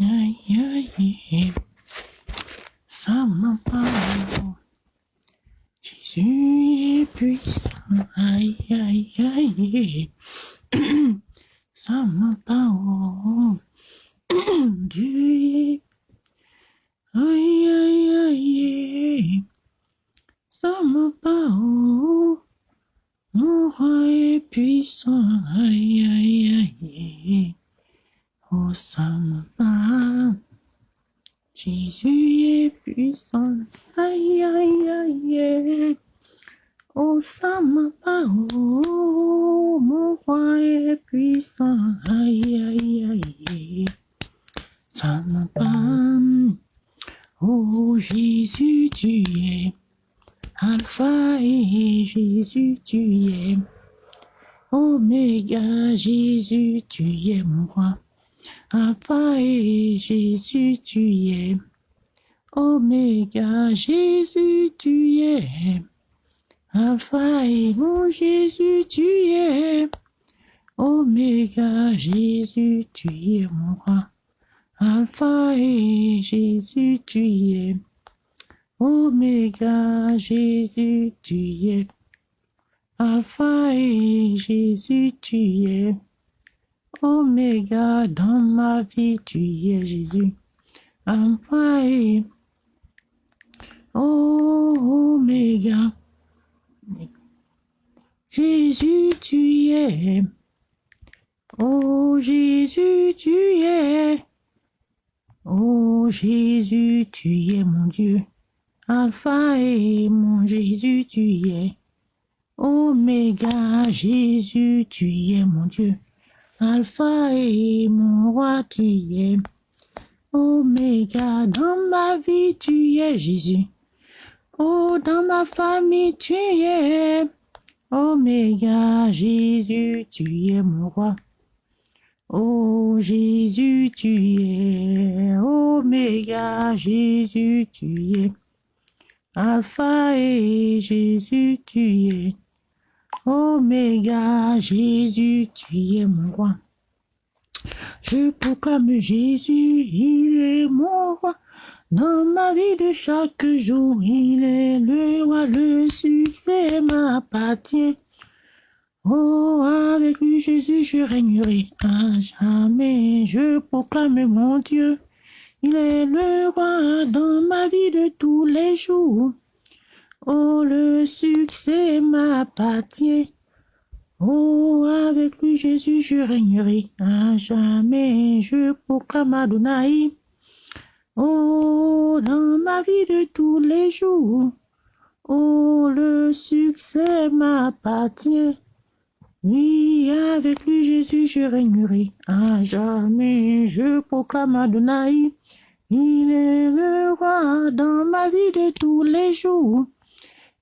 Ай-яй-яй. Dans ma vie, tu es Jésus. Alpha et Oméga. Jésus, tu es. Oh Jésus, tu es. Oh Jésus, tu es mon Dieu. Alpha et mon Jésus, tu es. Oméga, Jésus, tu es mon Dieu. Alpha et mon roi, tu es. Oméga, dans ma vie, tu es Jésus. Oh, dans ma famille, tu es. Oméga, Jésus, tu es mon roi. Oh, Jésus, tu es. Oméga, Jésus, tu es. Alpha et Jésus, tu es. Oméga, Jésus, tu es mon roi. Je proclame Jésus, il est mon roi. Dans ma vie de chaque jour, il est le roi, le succès m'appartient. Oh, avec lui, Jésus, je régnerai à jamais. Je proclame mon Dieu, il est le roi dans ma vie de tous les jours. Oh, le succès m'appartient. Oh, avec lui, Jésus, je régnerai jamais. Je proclame Adonai. Oh, dans ma vie de tous les jours. Oh, le succès m'appartient. Oui, avec lui, Jésus, je régnerai jamais. Je proclame Adonai. Il est le roi dans ma vie de tous les jours.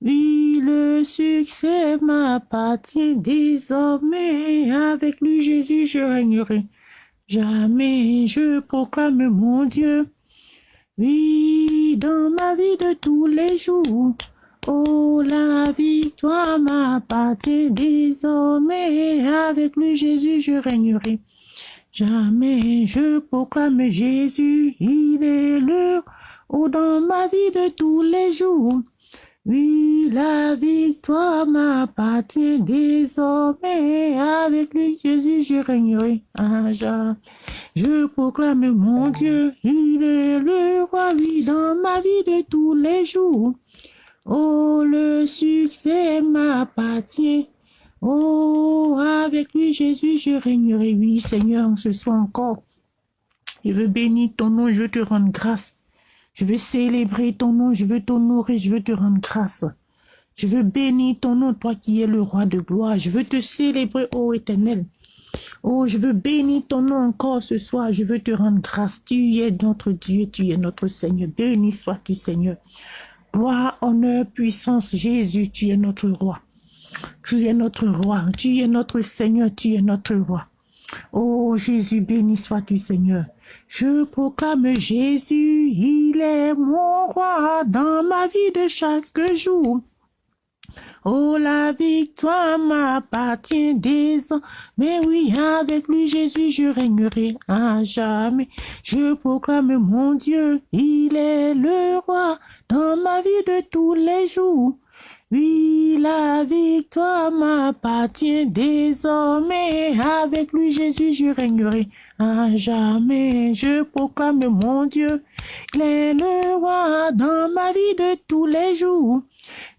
Oui, le succès m'appartient désormais. Avec lui, Jésus, je régnerai. Jamais je proclame mon Dieu. Oui, dans ma vie de tous les jours. Oh, la victoire m'appartient désormais. Avec lui, Jésus, je régnerai. Jamais je proclame Jésus, il est le Oh, dans ma vie de tous les jours. Oui, la victoire m'appartient désormais. Avec lui, Jésus, je régnerai. Je proclame mon Dieu, il est le roi, oui, dans ma vie de tous les jours. Oh, le succès m'appartient. Oh, avec lui, Jésus, je régnerai. Oui, Seigneur, ce soir encore. Je veux bénir ton nom, je te rendre grâce. Je veux célébrer ton nom, je veux t'honorer, je veux te rendre grâce. Je veux bénir ton nom, toi qui es le roi de gloire. Je veux te célébrer, ô éternel. Oh, je veux bénir ton nom encore ce soir. Je veux te rendre grâce. Tu es notre Dieu, tu es notre Seigneur. Béni sois-tu, Seigneur. Gloire, honneur, puissance, Jésus, tu es notre roi. Tu es notre roi. Tu es notre Seigneur, tu es notre roi. Oh Jésus, béni sois-tu, Seigneur. Je proclame Jésus, il est mon roi dans ma vie de chaque jour. Oh, la victoire m'appartient ans. Mais oui, avec lui, Jésus, je régnerai à jamais. Je proclame mon Dieu, il est le roi dans ma vie de tous les jours. Oui, la victoire m'appartient désormais. Avec lui, Jésus, je régnerai à jamais. Je proclame mon Dieu, il est le roi dans ma vie de tous les jours.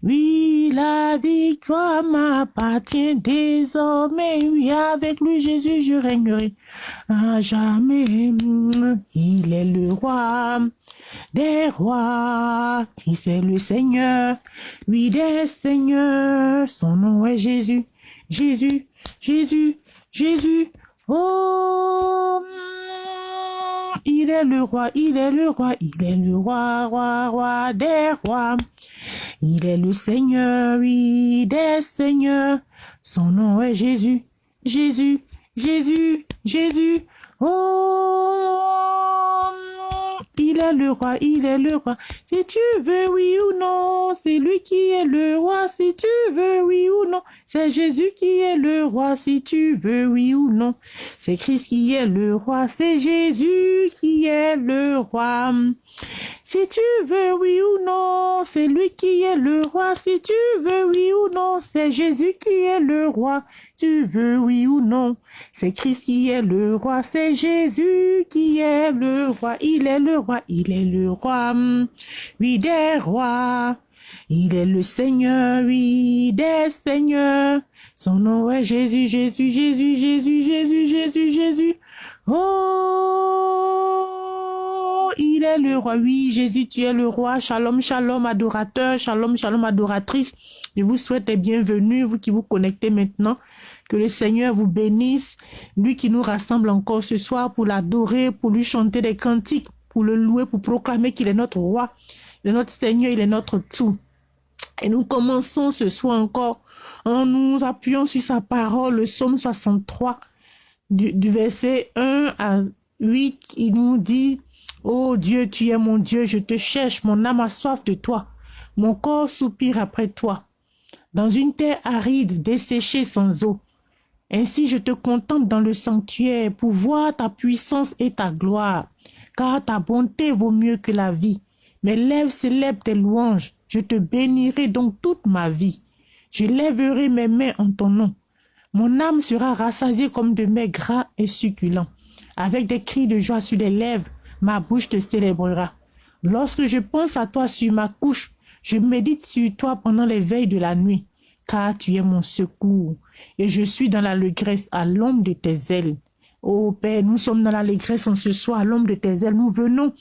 Oui, la victoire m'appartient désormais. Oui, avec lui, Jésus, je régnerai à jamais. Il est le roi des rois, qui c'est le Seigneur, oui des seigneurs, son nom est Jésus, Jésus, Jésus, Jésus, oh, il est le roi, il est le roi, il est le roi, roi, roi des rois, il est le Seigneur, oui des seigneurs, son nom est Jésus, Jésus, Jésus, Jésus, oh, il est le roi, il est le roi. Si tu veux, oui ou non, c'est lui qui est le roi. Si tu veux, oui ou non, c'est Jésus qui est le roi. Si tu veux, oui ou non, c'est Christ qui est le roi. C'est Jésus qui est le roi. Si tu veux, oui ou non, c'est lui qui est le roi. Si tu veux, oui ou non, c'est Jésus qui est le roi. Tu veux, oui ou non, c'est Christ qui est le roi. C'est Jésus qui est le roi. Il est le roi, il est le roi. Oui, des rois. Il est le Seigneur, oui, des seigneurs. Son nom est Jésus, Jésus, Jésus, Jésus, Jésus, Jésus, Jésus. Oh, il est le roi. Oui, Jésus, tu es le roi. Shalom, shalom, adorateur. Shalom, shalom, adoratrice. Je vous souhaite la bienvenue, vous qui vous connectez maintenant. Que le Seigneur vous bénisse. Lui qui nous rassemble encore ce soir pour l'adorer, pour lui chanter des cantiques, pour le louer, pour proclamer qu'il est notre roi. Il est notre Seigneur, il est notre tout. Et nous commençons ce soir encore en nous appuyant sur sa parole, le psaume 63 du, verset 1 à 8, il nous dit, Oh Dieu, tu es mon Dieu, je te cherche, mon âme a soif de toi, mon corps soupire après toi. Dans une terre aride, desséchée sans eau. Ainsi je te contemple dans le sanctuaire pour voir ta puissance et ta gloire, car ta bonté vaut mieux que la vie. Mes lèvres célèbrent tes louanges, je te bénirai donc toute ma vie. Je lèverai mes mains en ton nom. Mon âme sera rassasiée comme de mets gras et succulents. Avec des cris de joie sur les lèvres, ma bouche te célébrera. Lorsque je pense à toi sur ma couche, je médite sur toi pendant les veilles de la nuit, car tu es mon secours, et je suis dans l'allégresse à l'ombre de tes ailes. Ô Père, nous sommes dans l'allégresse en ce soir à l'ombre de tes ailes. Nous venons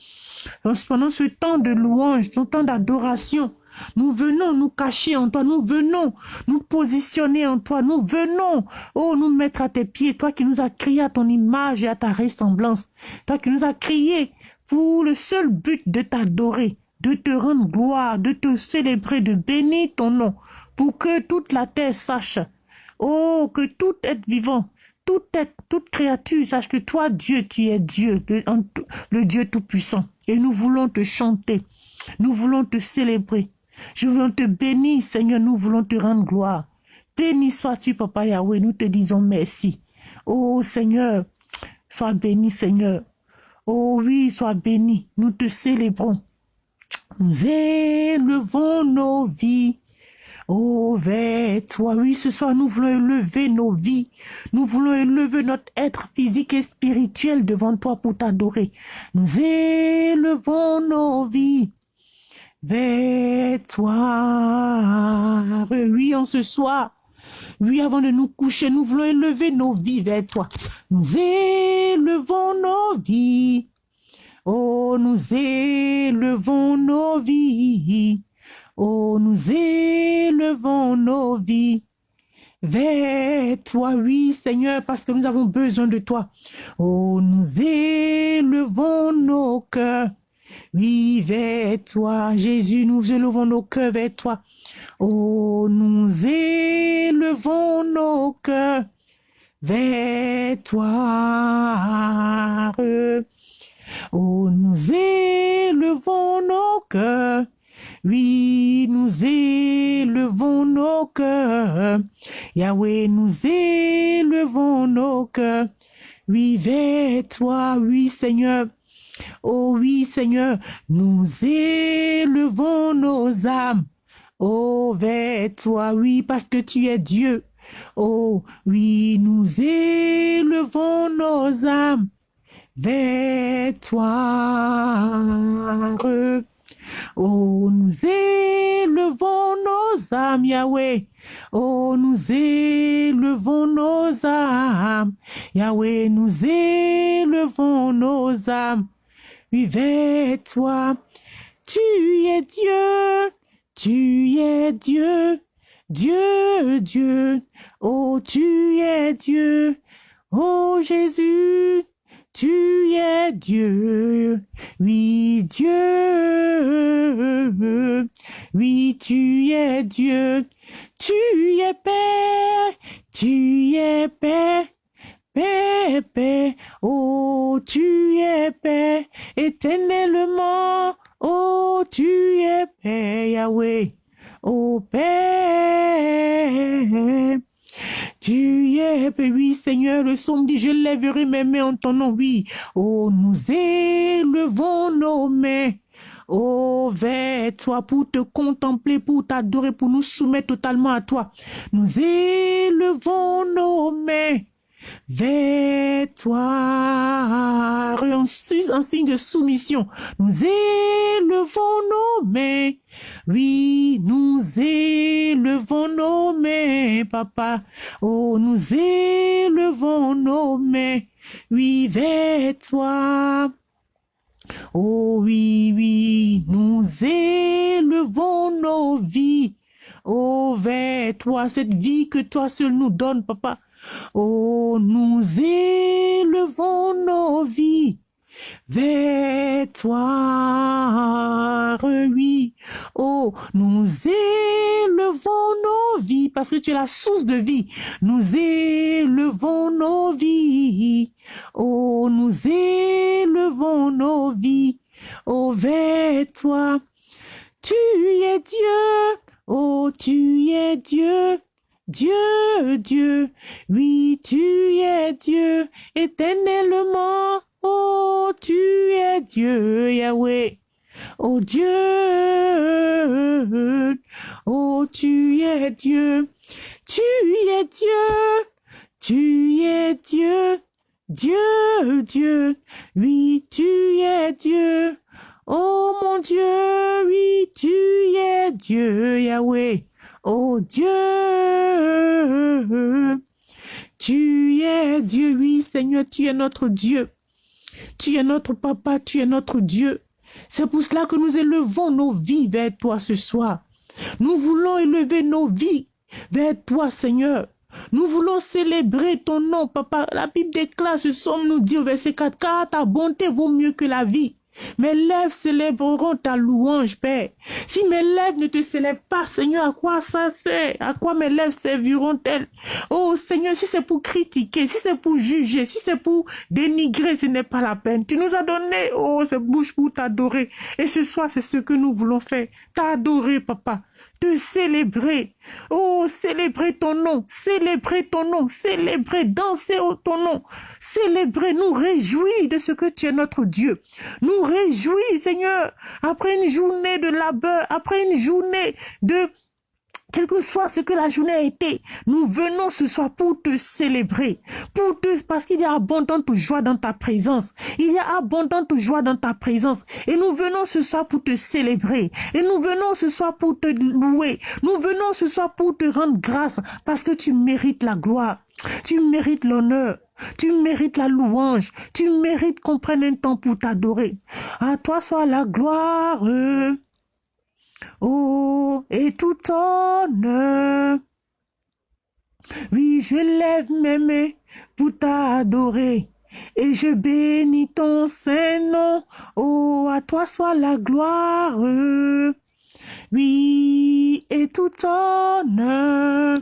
pendant ce temps de louange, ce temps d'adoration, nous venons nous cacher en toi, nous venons nous positionner en toi, nous venons, oh, nous mettre à tes pieds, toi qui nous as crié à ton image et à ta ressemblance, toi qui nous as crié pour le seul but de t'adorer, de te rendre gloire, de te célébrer, de bénir ton nom, pour que toute la terre sache, oh, que tout être vivant, toute être, toute créature sache que toi, Dieu, tu es Dieu, le, le Dieu Tout-Puissant. Et nous voulons te chanter, nous voulons te célébrer, je veux te bénir, Seigneur, nous voulons te rendre gloire. Béni sois-tu, Papa Yahweh, nous te disons merci. Oh Seigneur, sois béni, Seigneur. Oh oui, sois béni, nous te célébrons. Nous élevons nos vies. Oh, vers toi, oui, ce soir, nous voulons élever nos vies. Nous voulons élever notre être physique et spirituel devant toi pour t'adorer. Nous élevons nos vies vers toi. Oui, en ce soir. Oui, avant de nous coucher, nous voulons élever nos vies vers toi. Nous élevons nos vies. Oh, nous élevons nos vies. Oh, nous élevons nos vies vers toi, oui, Seigneur, parce que nous avons besoin de toi. Oh, nous élevons nos cœurs oui, vers toi, Jésus, nous élevons nos cœurs vers toi. Oh, nous élevons nos cœurs vers toi. Oh, nous élevons nos cœurs. Oui, nous élevons nos cœurs. Yahweh, nous élevons nos cœurs. Oui, vers toi, oui, Seigneur. Oh oui, Seigneur, nous élevons nos âmes. Oh, vers toi, oui, parce que tu es Dieu. Oh, oui, nous élevons nos âmes vers toi. Oh, nous élevons nos âmes, Yahweh. Oh, nous élevons nos âmes. Yahweh, nous élevons nos âmes. Oui, vers toi. Tu es Dieu. Tu es Dieu. Dieu, Dieu. Oh, tu es Dieu. Oh, Jésus. Tu es Dieu, oui Dieu, oui tu es Dieu, tu es Père, tu es Père, Père, oh tu es Père, éternellement, oh tu es Père Yahweh, oh Père. Tu es, oui, Seigneur, le psaume dit, je lèverai mes mains en ton nom, oui. Oh, nous élevons nos mains. Oh, vers toi pour te contempler, pour t'adorer, pour nous soumettre totalement à toi. Nous élevons nos mains vers toi, en, signe de soumission. Nous élevons nos mains. Oui, nous élevons nos mains, papa. Oh, nous élevons nos mains. Oui, vers toi. Oh oui, oui, nous élevons nos vies. Oh, vers toi, cette vie que toi seul nous donnes, papa. Oh, nous élevons nos vies vers toi, oui. Oh, nous élevons nos vies parce que tu es la source de vie. Nous élevons nos vies. Oh, nous élevons nos vies. Oh, vers toi. Tu es Dieu. Oh, tu es Dieu. Dieu, Dieu, oui, tu es Dieu, éternellement. Oh, tu es Dieu, Yahweh. Oh Dieu, oh tu es Dieu, tu es Dieu, tu es Dieu, Dieu, Dieu, oui, tu es Dieu. Oh mon Dieu, oui, tu es Dieu, Yahweh. Oh Dieu, tu es Dieu, oui Seigneur, tu es notre Dieu. Tu es notre papa, tu es notre Dieu. C'est pour cela que nous élevons nos vies vers toi ce soir. Nous voulons élever nos vies vers toi, Seigneur. Nous voulons célébrer ton nom, papa. La Bible déclare ce somme nous dit au verset 4, car ta bonté vaut mieux que la vie. Mes lèvres célébreront ta louange, Père. Si mes lèvres ne te célèbrent pas, Seigneur, à quoi ça sert? À quoi mes lèvres serviront-elles? Oh Seigneur, si c'est pour critiquer, si c'est pour juger, si c'est pour dénigrer, ce n'est pas la peine. Tu nous as donné, oh, cette bouche pour t'adorer. Et ce soir, c'est ce que nous voulons faire. T'adorer, papa te célébrer. Oh, célébrer ton nom, célébrer ton nom, célébrer, danser au ton nom, célébrer, nous réjouir de ce que tu es notre Dieu. Nous réjouir, Seigneur, après une journée de labeur, après une journée de quel que soit ce que la journée a été, nous venons ce soir pour te célébrer, pour te, parce qu'il y a abondante joie dans ta présence. Il y a abondante joie dans ta présence. Et nous venons ce soir pour te célébrer. Et nous venons ce soir pour te louer. Nous venons ce soir pour te rendre grâce parce que tu mérites la gloire. Tu mérites l'honneur. Tu mérites la louange. Tu mérites qu'on prenne un temps pour t'adorer. À toi soit la gloire. Oh, et tout honneur. Oui, je lève mes mains pour t'adorer. Et je bénis ton saint nom. Oh, à toi soit la gloire. Oui, et tout honneur.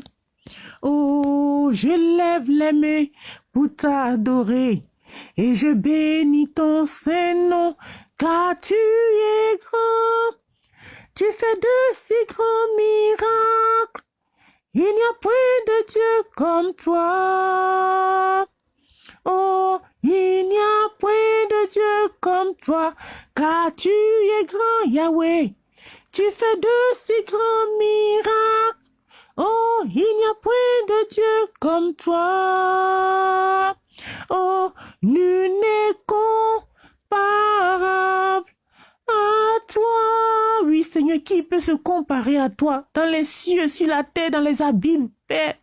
Oh, je lève les mains pour t'adorer. Et je bénis ton saint nom, car tu es grand Tu fais de si grands miracles. Il n'y a point de Dieu comme toi. Oh, il n'y a point de Dieu comme toi, car tu es grand, Yahweh. Tu fais de si grands miracles. Oh, il n'y a point de Dieu comme toi. Oh, nul n'est comparable à toi. Oui, Seigneur, qui peut se comparer à toi? Dans les cieux, sur la terre, dans les abîmes, Père?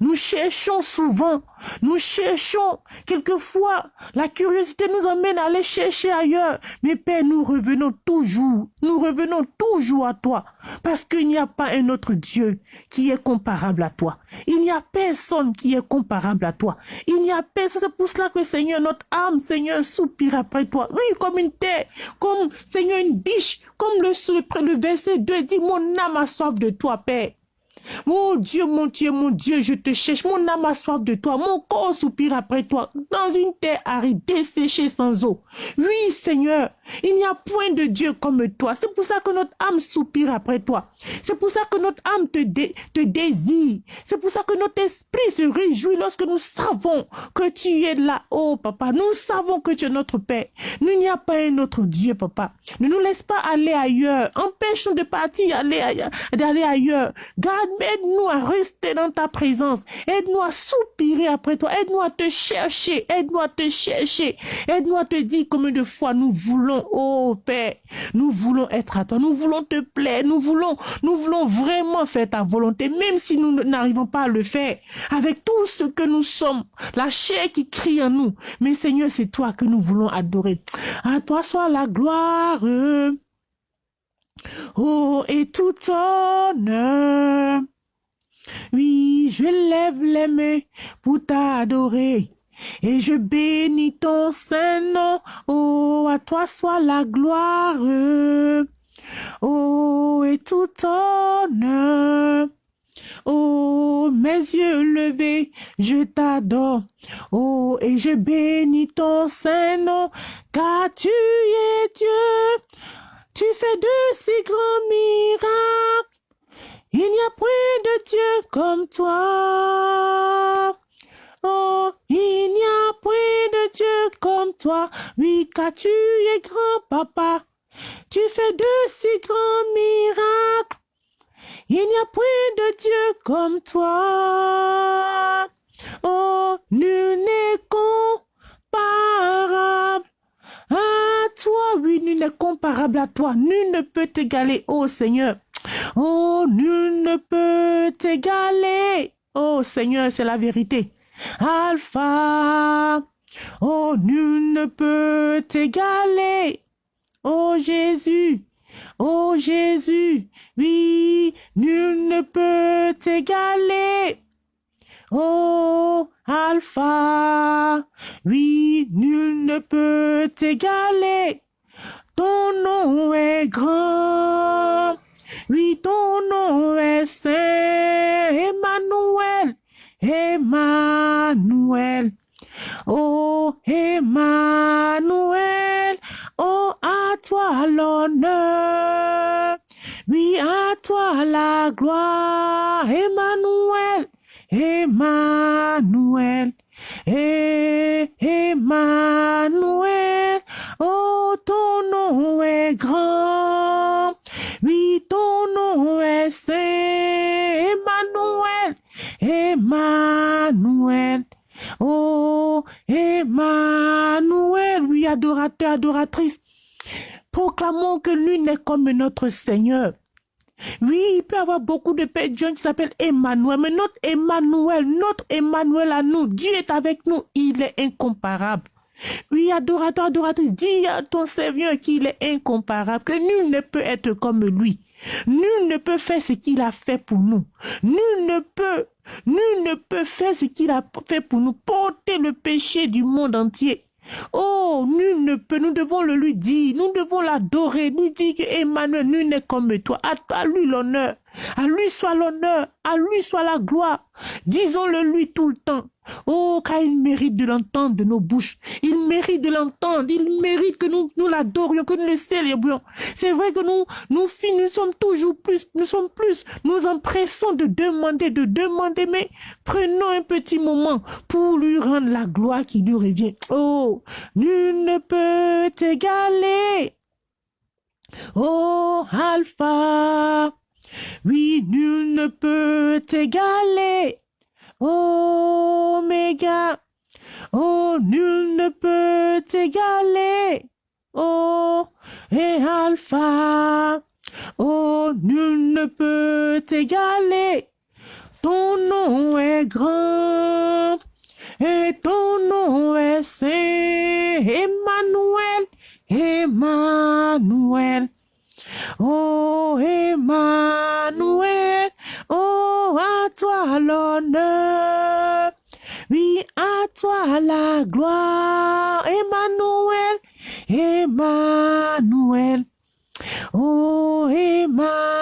Nous cherchons souvent, nous cherchons quelquefois, la curiosité nous emmène à aller chercher ailleurs. Mais Père, nous revenons toujours, nous revenons toujours à toi, parce qu'il n'y a pas un autre Dieu qui est comparable à toi. Il n'y a personne qui est comparable à toi. Il n'y a personne, c'est pour cela que Seigneur, notre âme, Seigneur, soupire après toi. Oui, comme une terre, comme Seigneur, une biche, comme le, le verset 2 dit, mon âme a soif de toi, Père. Mon Dieu, mon Dieu, mon Dieu, je te cherche. Mon âme a soif de toi. Mon corps soupire après toi. Dans une terre aride, desséchée sans eau. Oui, Seigneur, il n'y a point de Dieu comme toi. C'est pour ça que notre âme soupire après toi. C'est pour ça que notre âme te, te désire. C'est pour ça que notre esprit se réjouit lorsque nous savons que tu es là. Oh, papa, nous savons que tu es notre Père. Il n'y a pas un autre Dieu, papa. Ne nous laisse pas aller ailleurs. Empêche-nous de partir, d'aller ailleurs. Garde aide-nous à rester dans ta présence. Aide-nous à soupirer après toi. Aide-nous à te chercher. Aide-nous à te chercher. Aide-nous à te dire combien de fois nous voulons, oh Père, nous voulons être à toi. Nous voulons te plaire. Nous voulons, nous voulons vraiment faire ta volonté, même si nous n'arrivons pas à le faire. Avec tout ce que nous sommes, la chair qui crie en nous. Mais Seigneur, c'est toi que nous voulons adorer. À toi soit la gloire. Oh, et tout honneur. Oui, je lève les mains pour t'adorer. Et je bénis ton saint nom. Oh, à toi soit la gloire. Oh, et tout honneur. Oh, mes yeux levés, je t'adore. Oh, et je bénis ton saint nom, car tu es Dieu. Tu fais de si grands miracles. Il n'y a point de Dieu comme toi. Oh, il n'y a point de Dieu comme toi. Oui, car tu es grand, papa. Tu fais de si grands miracles. Il n'y a point de Dieu comme toi. Oh, nul n'est toi, oui, nul n'est comparable à toi. Nul ne peut t'égaler, oh Seigneur. Oh, nul ne peut t'égaler. Oh Seigneur, c'est la vérité. Alpha. Oh, nul ne peut t'égaler. Oh Jésus. Oh Jésus. Oui, nul ne peut t'égaler. Oh, Alpha, oui, nul ne peut t'égaler. Ton nom est grand, oui, ton nom est saint, Emmanuel, Emmanuel. Oh, Emmanuel, oh, à toi l'honneur, oui, à toi la gloire, Emmanuel. Emmanuel, Emmanuel, oh ton nom est grand, oui ton nom est saint, Emmanuel, Emmanuel, oh Emmanuel, oui adorateur, adoratrice, proclamons que lui n'est comme notre Seigneur. Oui, il peut y avoir beaucoup de gens qui s'appellent Emmanuel, mais notre Emmanuel, notre Emmanuel à nous, Dieu est avec nous, il est incomparable. Oui, adorateur, adoratrice, dis à ton Seigneur qu'il est incomparable, que nul ne peut être comme lui. Nul ne peut faire ce qu'il a fait pour nous. Nul ne peut, nul ne peut faire ce qu'il a fait pour nous, porter le péché du monde entier. Oh, nul ne peut, nous devons le lui dire, nous devons l'adorer, nous dire que Emmanuel, nul n'est comme toi, à, lui l'honneur, À lui soit l'honneur, à lui soit la gloire. Disons-le lui tout le temps. Oh, car il mérite de l'entendre de nos bouches. Il mérite de l'entendre. Il mérite que nous, nous l'adorions, que nous le célébrions. C'est vrai que nous, nous nous sommes toujours plus, nous sommes plus, nous empressons de demander, de demander, mais prenons un petit moment pour lui rendre la gloire qui lui revient. Oh, nul ne peut t'égaler. Oh, Alpha. Oui, nul ne peut t'égaler. Oméga, oh, nul ne peut t'égaler. Oh, et Alpha, oh, nul ne peut t'égaler. Ton nom est grand et ton nom est saint. Emmanuel, Emmanuel. Oh, Emmanuel, oh, à toi l'honneur, oui, à toi la gloire, Emmanuel, Emmanuel, oh, Emmanuel,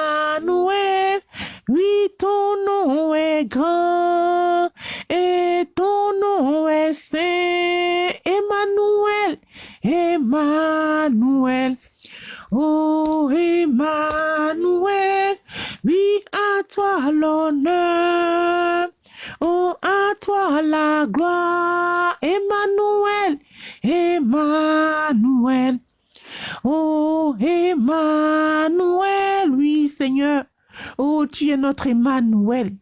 oui, ton nom est grand et ton nom est saint, Emmanuel, Emmanuel. Oh Emmanuel, oui à toi l'honneur, oh à toi la gloire, Emmanuel, Emmanuel, oh Emmanuel, oui Seigneur, oh tu es notre Emmanuel.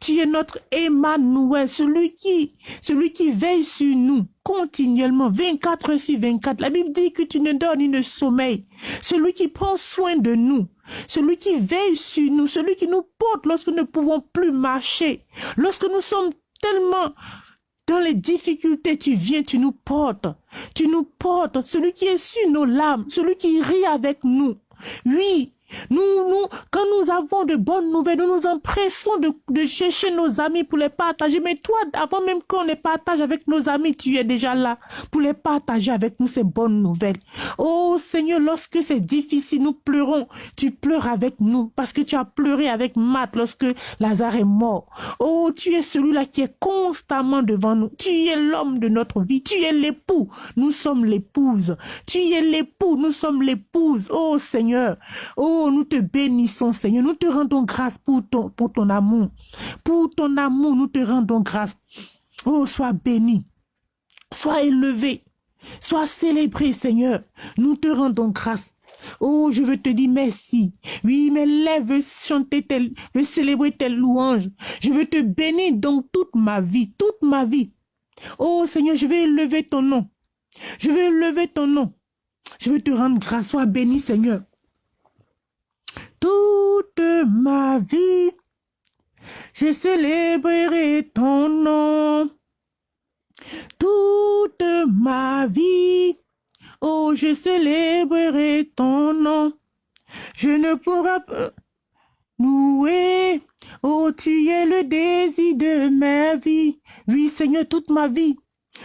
Tu es notre Emmanuel, celui qui, celui qui veille sur nous continuellement, 24 heures sur 24. La Bible dit que tu ne dors ni ne sommeil. Celui qui prend soin de nous, celui qui veille sur nous, celui qui nous porte lorsque nous ne pouvons plus marcher, lorsque nous sommes tellement dans les difficultés, tu viens, tu nous portes, tu nous portes, celui qui est sur nos larmes, celui qui rit avec nous. Oui, nous, nous, quand nous avons de bonnes nouvelles, nous nous empressons de, chercher nos amis pour les partager. Mais toi, avant même qu'on les partage avec nos amis, tu es déjà là pour les partager avec nous ces bonnes nouvelles. Oh Seigneur, lorsque c'est difficile, nous pleurons. Tu pleures avec nous parce que tu as pleuré avec Matt lorsque Lazare est mort. Oh, tu es celui-là qui est constamment devant nous. Tu es l'homme de notre vie. Tu es l'époux. Nous sommes l'épouse. Tu es l'époux. Nous sommes l'épouse. Oh Seigneur. Oh Nous te bénissons, Seigneur. Nous te rendons grâce pour ton, amour. Pour ton amour, nous te rendons grâce. Oh, sois béni. Sois élevé. Sois célébré, Seigneur. Nous te rendons grâce. Oh, je veux te dire merci. Oui, mes lèvres chanter tel, veulent célébrer telle louange. Je veux te bénir dans toute ma vie, toute ma vie. Oh, Seigneur, je vais élever ton nom. Je vais élever ton nom. Je veux te rendre grâce. Sois béni, Seigneur toute ma vie. Je célébrerai ton nom. Toute ma vie. Oh, je célébrerai ton nom. Je ne pourrai pas louer. Oh, tu es le désir de ma vie. Oui, Seigneur, toute ma vie.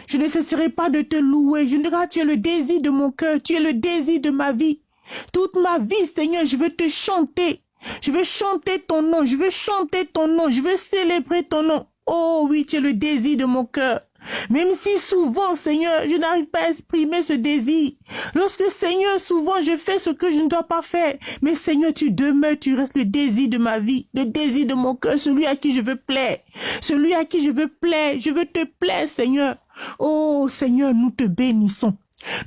Je ne cesserai pas de te louer. Je ne tu es le désir de mon cœur. Tu es le désir de ma vie. Toute ma vie, Seigneur, je veux te chanter. Je veux chanter ton nom. Je veux chanter ton nom. Je veux célébrer ton nom. Oh oui, tu es le désir de mon cœur. Même si souvent, Seigneur, je n'arrive pas à exprimer ce désir. Lorsque, Seigneur, souvent, je fais ce que je ne dois pas faire. Mais, Seigneur, tu demeures, tu restes le désir de ma vie, le désir de mon cœur, celui à qui je veux plaire. Celui à qui je veux plaire. Je veux te plaire, Seigneur. Oh, Seigneur, nous te bénissons.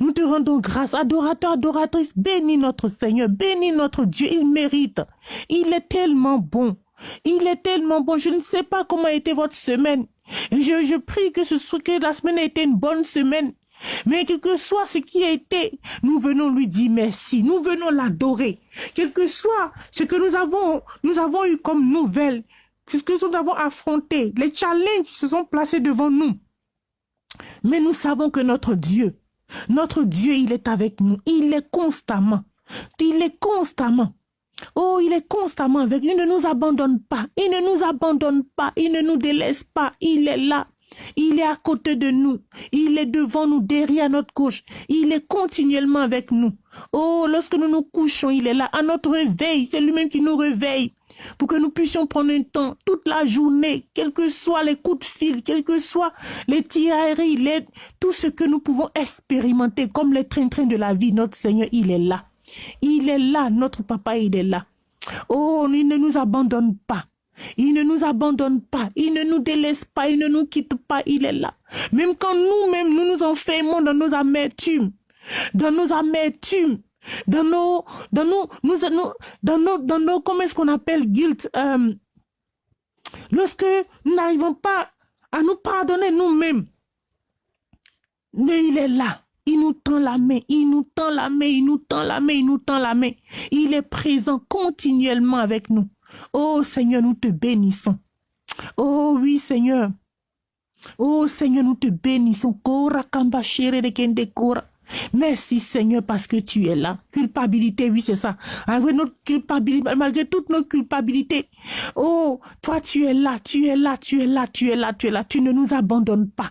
Nous te rendons grâce, adorateur, adoratrice, bénis notre Seigneur, bénis notre Dieu, il mérite. Il est tellement bon. Il est tellement bon. Je ne sais pas comment a été votre semaine. Je, je prie que, ce que la semaine ait été une bonne semaine. Mais quel que soit ce qui a été, nous venons lui dire merci. Nous venons l'adorer. Quel que soit ce que nous avons, nous avons eu comme nouvelle, ce que nous avons affronté, les challenges qui se sont placés devant nous. Mais nous savons que notre Dieu, notre Dieu, il est avec nous. Il est constamment. Il est constamment. Oh, il est constamment avec nous. Il ne nous abandonne pas. Il ne nous abandonne pas. Il ne nous délaisse pas. Il est là. Il est à côté de nous. Il est devant nous, derrière notre gauche. Il est continuellement avec nous. Oh, lorsque nous nous couchons, il est là. À notre réveil, c'est lui-même qui nous réveille. Pour que nous puissions prendre un temps toute la journée, quels que soient les coups de fil, quels que soient les tirailleries, tout ce que nous pouvons expérimenter comme les trains-trains de la vie, notre Seigneur, il est là. Il est là, notre papa, il est là. Oh, il ne nous abandonne pas. Il ne nous abandonne pas, il ne nous délaisse pas, il ne nous quitte pas, il est là. Même quand nous-mêmes, nous nous enfermons dans nos amertumes, dans nos amertumes, dans nos, dans nous, dans nos, dans nos, comment est-ce qu'on appelle guilt, euh, lorsque nous n'arrivons pas à nous pardonner nous-mêmes, mais il est là. Il nous tend la main, il nous tend la main, il nous tend la main, il nous tend la main. Il est présent continuellement avec nous. Oh Seigneur, nous te bénissons. Oh oui Seigneur. Oh Seigneur, nous te bénissons. Kora kamba de kende kora. Merci Seigneur parce que tu es là. Culpabilité, oui, c'est ça. Malgré notre culpabilité, malgré toute notre culpabilité. Oh, toi tu es là, tu es là, tu es là, tu es là, tu es là. Tu ne nous abandonnes pas.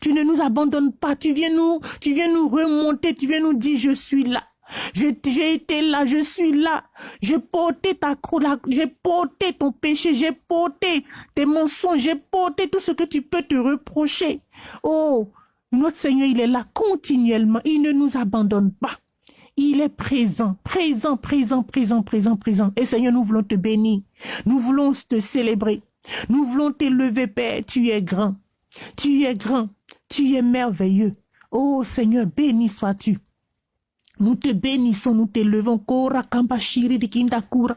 Tu ne nous abandonnes pas. Tu viens nous, tu viens nous remonter, tu viens nous dire je suis là. J'ai été là, je suis là. J'ai porté ta croix, j'ai porté ton péché, j'ai porté tes mensonges, j'ai porté tout ce que tu peux te reprocher. Oh, notre Seigneur, il est là continuellement. Il ne nous abandonne pas. Il est présent, présent, présent, présent, présent, présent. Et Seigneur, nous voulons te bénir. Nous voulons te célébrer. Nous voulons t'élever, Père. Tu es grand. Tu es grand. Tu es merveilleux. Oh Seigneur, béni sois-tu. Nous te bénissons, nous t'élevons. Kora kamba shiri de kinda kura.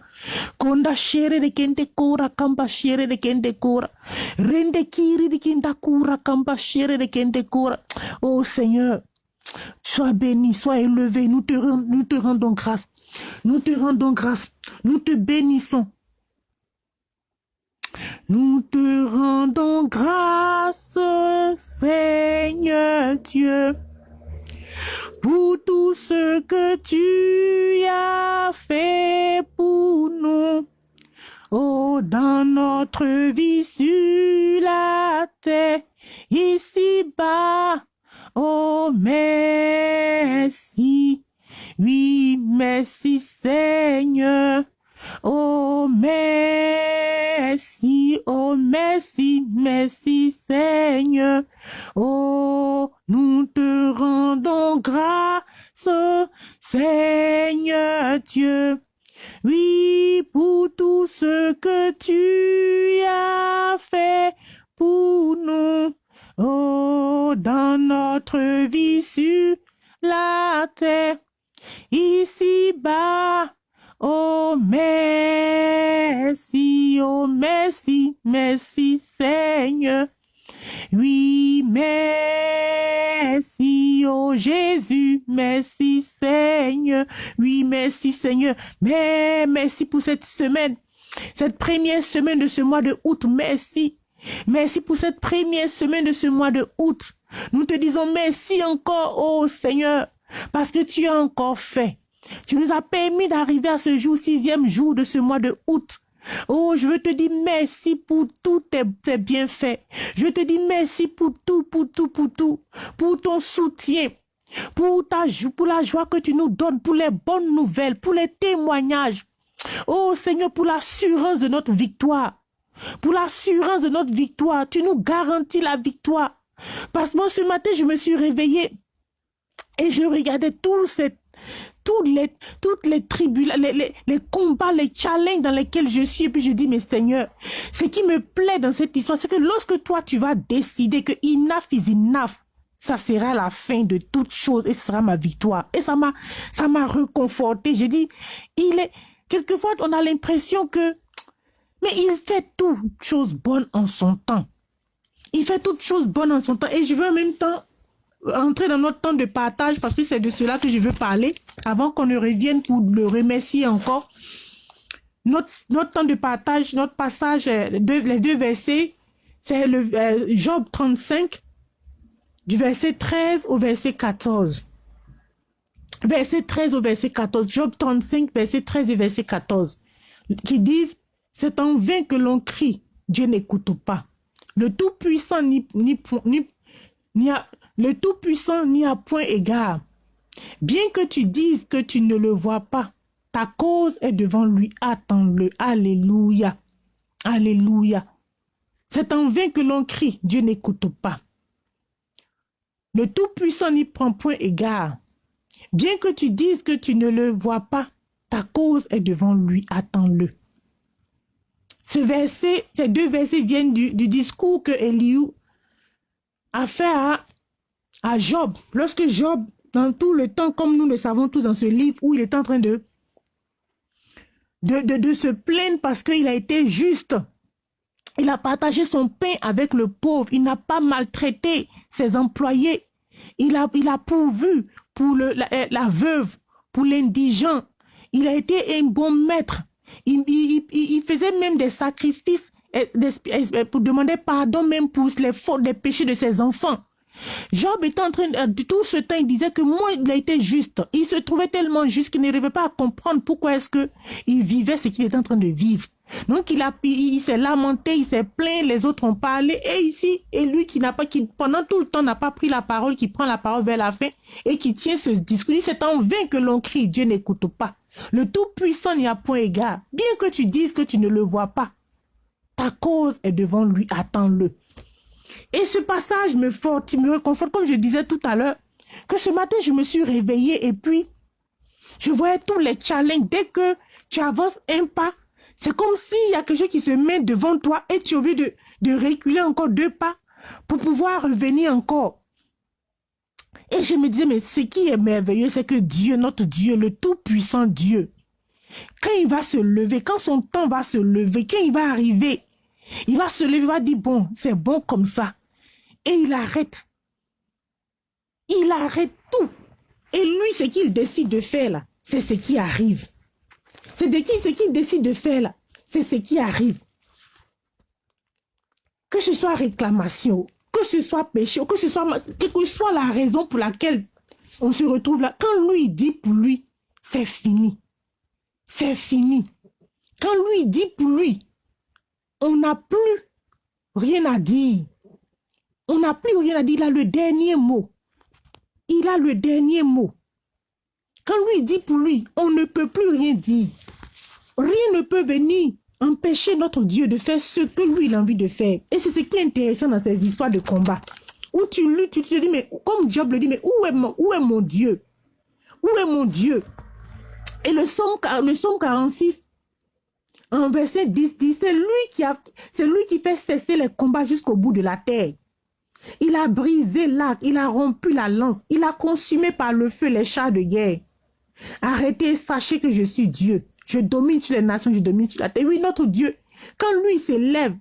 Konda shere de kende kora kamba shere de kende kura. Rende kiri de kinda kura kamba shere de kende. Oh Seigneur, sois béni, sois élevé. Te, nous te rendons grâce. Nous te rendons grâce. Nous te bénissons. Nous te rendons grâce, Seigneur Dieu pour tout ce que tu as fait pour nous. Oh, dans notre vie sur la terre, ici-bas, oh, merci. Oui, merci Seigneur. Oh, merci, oh, merci, merci Seigneur. Oh, nous te rendons grâce, Seigneur Dieu. Oui, pour tout ce que tu as fait pour nous. Oh, dans notre vie sur la terre, ici-bas, Oh, merci, oh, merci, merci Seigneur. Oui, merci, oh Jésus, merci Seigneur. Oui, merci Seigneur. Mais merci pour cette semaine, cette première semaine de ce mois de août. Merci. Merci pour cette première semaine de ce mois de août. Nous te disons merci encore, oh Seigneur, parce que tu as encore fait. Tu nous as permis d'arriver à ce jour, sixième jour de ce mois de août. Oh, je veux te dire merci pour tous tes, bienfaits. Je te dis merci pour tout, pour tout, pour tout. Pour ton soutien. Pour, ta, pour la joie que tu nous donnes, pour les bonnes nouvelles, pour les témoignages. Oh Seigneur, pour l'assurance de notre victoire. Pour l'assurance de notre victoire. Tu nous garantis la victoire. Parce que moi, ce matin, je me suis réveillée et je regardais tout cette toutes les, toutes les tribus, les, les, combats, les challenges dans lesquels je suis. Et puis je dis, mais Seigneur, ce qui me plaît dans cette histoire, c'est que lorsque toi, tu vas décider que enough is enough, ça sera la fin de toute chose et ce sera ma victoire. Et ça m'a, ça m'a reconforté. J'ai dit, il est, quelquefois, on a l'impression que, mais il fait toutes choses bonnes en son temps. Il fait toutes choses bonnes en son temps. Et je veux en même temps entrer dans notre temps de partage parce que c'est de cela que je veux parler avant qu'on ne revienne pour le remercier encore. Notre, temps de partage, notre passage, euh, les deux versets, c'est le euh, Job 35, du verset 13 au verset 14. Verset 13 au verset 14. Job 35, verset 13 et verset 14. Qui disent, c'est en vain que l'on crie, Dieu n'écoute pas. Le Tout-Puissant n'y a point égard. Bien que tu dises que tu ne le vois pas, Ta cause est devant lui. Attends-le. Alléluia. Alléluia. C'est en vain que l'on crie. Dieu n'écoute pas. Le Tout-Puissant n'y prend point égard. Bien que tu dises que tu ne le vois pas, ta cause est devant lui. Attends-le. Ce verset, ces deux versets viennent du, discours que Eliou a fait à, à Job. Lorsque Job, dans tout le temps, comme nous le savons tous dans ce livre, où il est en train de, se plaindre parce qu'il a été juste. Il a partagé son pain avec le pauvre. Il n'a pas maltraité ses employés. Il a, pourvu pour le, la, veuve, pour l'indigent. Il a été un bon maître. Il, faisait même des sacrifices pour demander pardon même pour les fautes, des péchés de ses enfants. Job était en train de tout ce temps, il disait que moi, il a été juste. Il se trouvait tellement juste qu'il n'arrivait pas à comprendre pourquoi est-ce que il vivait ce qu'il était en train de vivre. Donc il a, il, s'est lamenté, il s'est plaint, les autres ont parlé, et ici, et lui qui n'a pas, qui pendant tout le temps n'a pas pris la parole, qui prend la parole vers la fin, et qui tient ce discours, c'est en vain que l'on crie, Dieu n'écoute pas. Le Tout-Puissant n'y a point égard. Bien que tu dises que tu ne le vois pas, ta cause est devant lui, attends-le. Et ce passage me fortifie, me réconforte, comme je disais tout à l'heure, que ce matin, je me suis réveillée et puis, je voyais tous les challenges. Dès que tu avances un pas, c'est comme s'il y a quelque chose qui se met devant toi et tu es obligé de, de reculer encore deux pas pour pouvoir revenir encore. Et je me disais, mais ce qui est merveilleux, c'est que Dieu, notre Dieu, le tout-puissant Dieu, quand il va se lever, quand son temps va se lever, quand il va arriver, il va se lever, il va dire, bon, c'est bon comme ça. Et il arrête. Il arrête tout. Et lui, ce qu'il décide de faire là, c'est ce qui arrive. C'est de qui ce qu'il décide de faire là, c'est ce qui arrive. Que ce soit réclamation, que ce soit péché, que ce soit, que soit la raison pour laquelle on se retrouve là, quand lui dit pour lui, c'est fini. C'est fini. Quand lui dit pour lui, on n'a plus rien à dire. On n'a plus rien à dire. Il a le dernier mot. Il a le dernier mot. Quand lui dit pour lui, on ne peut plus rien dire. Rien ne peut venir empêcher notre Dieu de faire ce que lui il a envie de faire. Et c'est ce qui est intéressant dans ces histoires de combat. Où tu luttes, tu te dis, mais comme Job le dit, mais où est mon, où est mon Dieu? Où est mon Dieu? Et le psaume, le psaume 46, en verset 10, dit, c'est lui, lui qui fait cesser les combats jusqu'au bout de la terre. Il a brisé l'arc, il a rompu la lance, il a consumé par le feu les chars de guerre. Arrêtez, sachez que je suis Dieu. Je domine sur les nations, je domine sur la terre. Oui, notre Dieu, quand lui s'élève,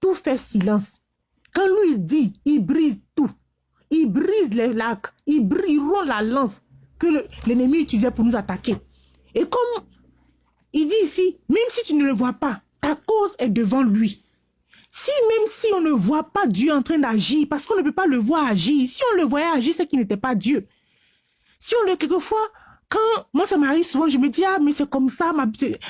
tout fait silence. Quand lui dit, il brise tout. Il brise les lacs, il, brise, la lance que l'ennemi utilisait pour nous attaquer. Et comme il dit ici, même si tu ne le vois pas, ta cause est devant lui. Si même si on ne voit pas Dieu en train d'agir, parce qu'on ne peut pas le voir agir, si on le voyait agir, c'est qu'il n'était pas Dieu. Si on le, quelquefois, quand moi ça m'arrive souvent, je me dis, ah, mais c'est comme ça,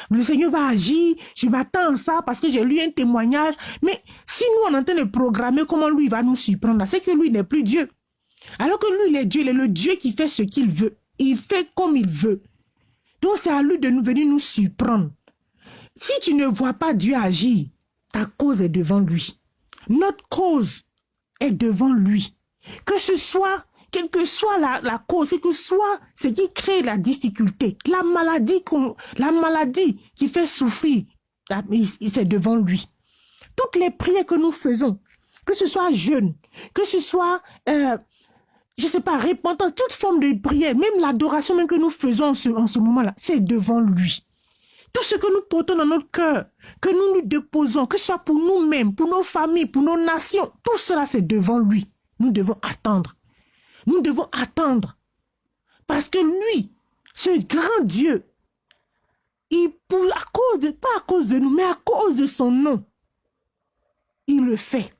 le Seigneur va agir, je m'attends à ça parce que j'ai lu un témoignage. Mais si nous, on est en train de programmer comment lui va nous surprendre, c'est que lui n'est plus Dieu. Alors que lui, il est Dieu, il est le Dieu qui fait ce qu'il veut. Il fait comme il veut. Donc c'est à lui de nous venir nous surprendre. Si tu ne vois pas Dieu agir, ta cause est devant lui. Notre cause est devant lui. Que ce soit quelle que soit la, la cause, quel que soit ce qui crée la difficulté, la maladie, la maladie qui fait souffrir, c'est devant lui. Toutes les prières que nous faisons, que ce soit jeûne, que ce soit, euh, je sais pas, repentance, toute forme de prière, même l'adoration même que nous faisons en ce, en ce moment-là, c'est devant lui. Tout ce que nous portons dans notre cœur, que nous nous déposons, que ce soit pour nous-mêmes, pour nos familles, pour nos nations, tout cela c'est devant lui. Nous devons attendre. Nous devons attendre. Parce que lui, ce grand Dieu, il, pour, à cause de, pas à cause de nous, mais à cause de son nom, il le fait.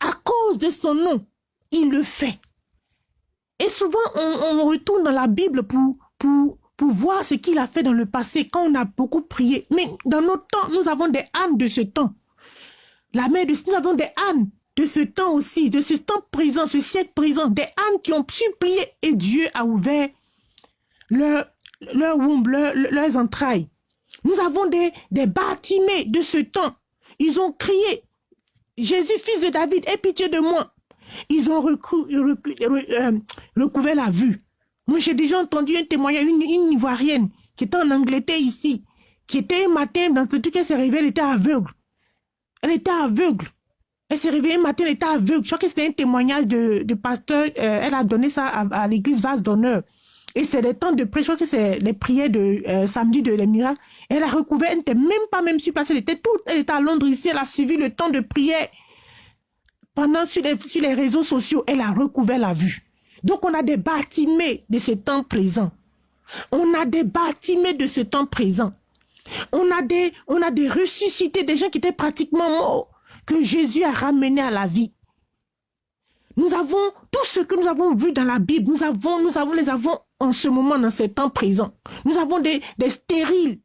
À cause de son nom, il le fait. Et souvent, on, retourne dans la Bible pour, pour, pour voir ce qu'il a fait dans le passé quand on a beaucoup prié. Mais dans notre temps, nous avons des ânes de ce temps. La mère de nous avons des ânes de ce temps aussi, de ce temps présent, ce siècle présent, des âmes qui ont supplié et Dieu a ouvert leur, leur womb, leurs entrailles. Nous avons des, des bâtiments de ce temps. Ils ont crié, Jésus, fils de David, aie pitié de moi. Ils ont euh, recouvert la vue. Moi, j'ai déjà entendu un témoignage, une, une Ivoirienne qui était en Angleterre ici, qui était un matin dans ce truc, elle s'est réveillée, elle était aveugle. Elle était aveugle. Elle s'est réveillée un matin, elle était aveugle. Je crois que c'était un témoignage de, pasteur. Euh, elle a donné ça à, l'église Vase d'honneur. Et c'est des temps de prière. Je crois que c'est les prières de euh, samedi de les miracles. Elle a recouvert, elle n'était même pas même sur place. Elle était, tout, elle était à Londres ici. Elle a suivi le temps de prière. Pendant sur les, sur les réseaux sociaux, elle a recouvert la vue. Donc on a des bâtiments de ce temps présent. On a des bâtiments de ce temps présent. On a des, ressuscités, des gens qui étaient pratiquement morts, que Jésus a ramenés à la vie. Nous avons tout ce que nous avons vu dans la Bible, nous avons, nous avons, les avons en ce moment, dans ce temps présent. Nous avons des, stériles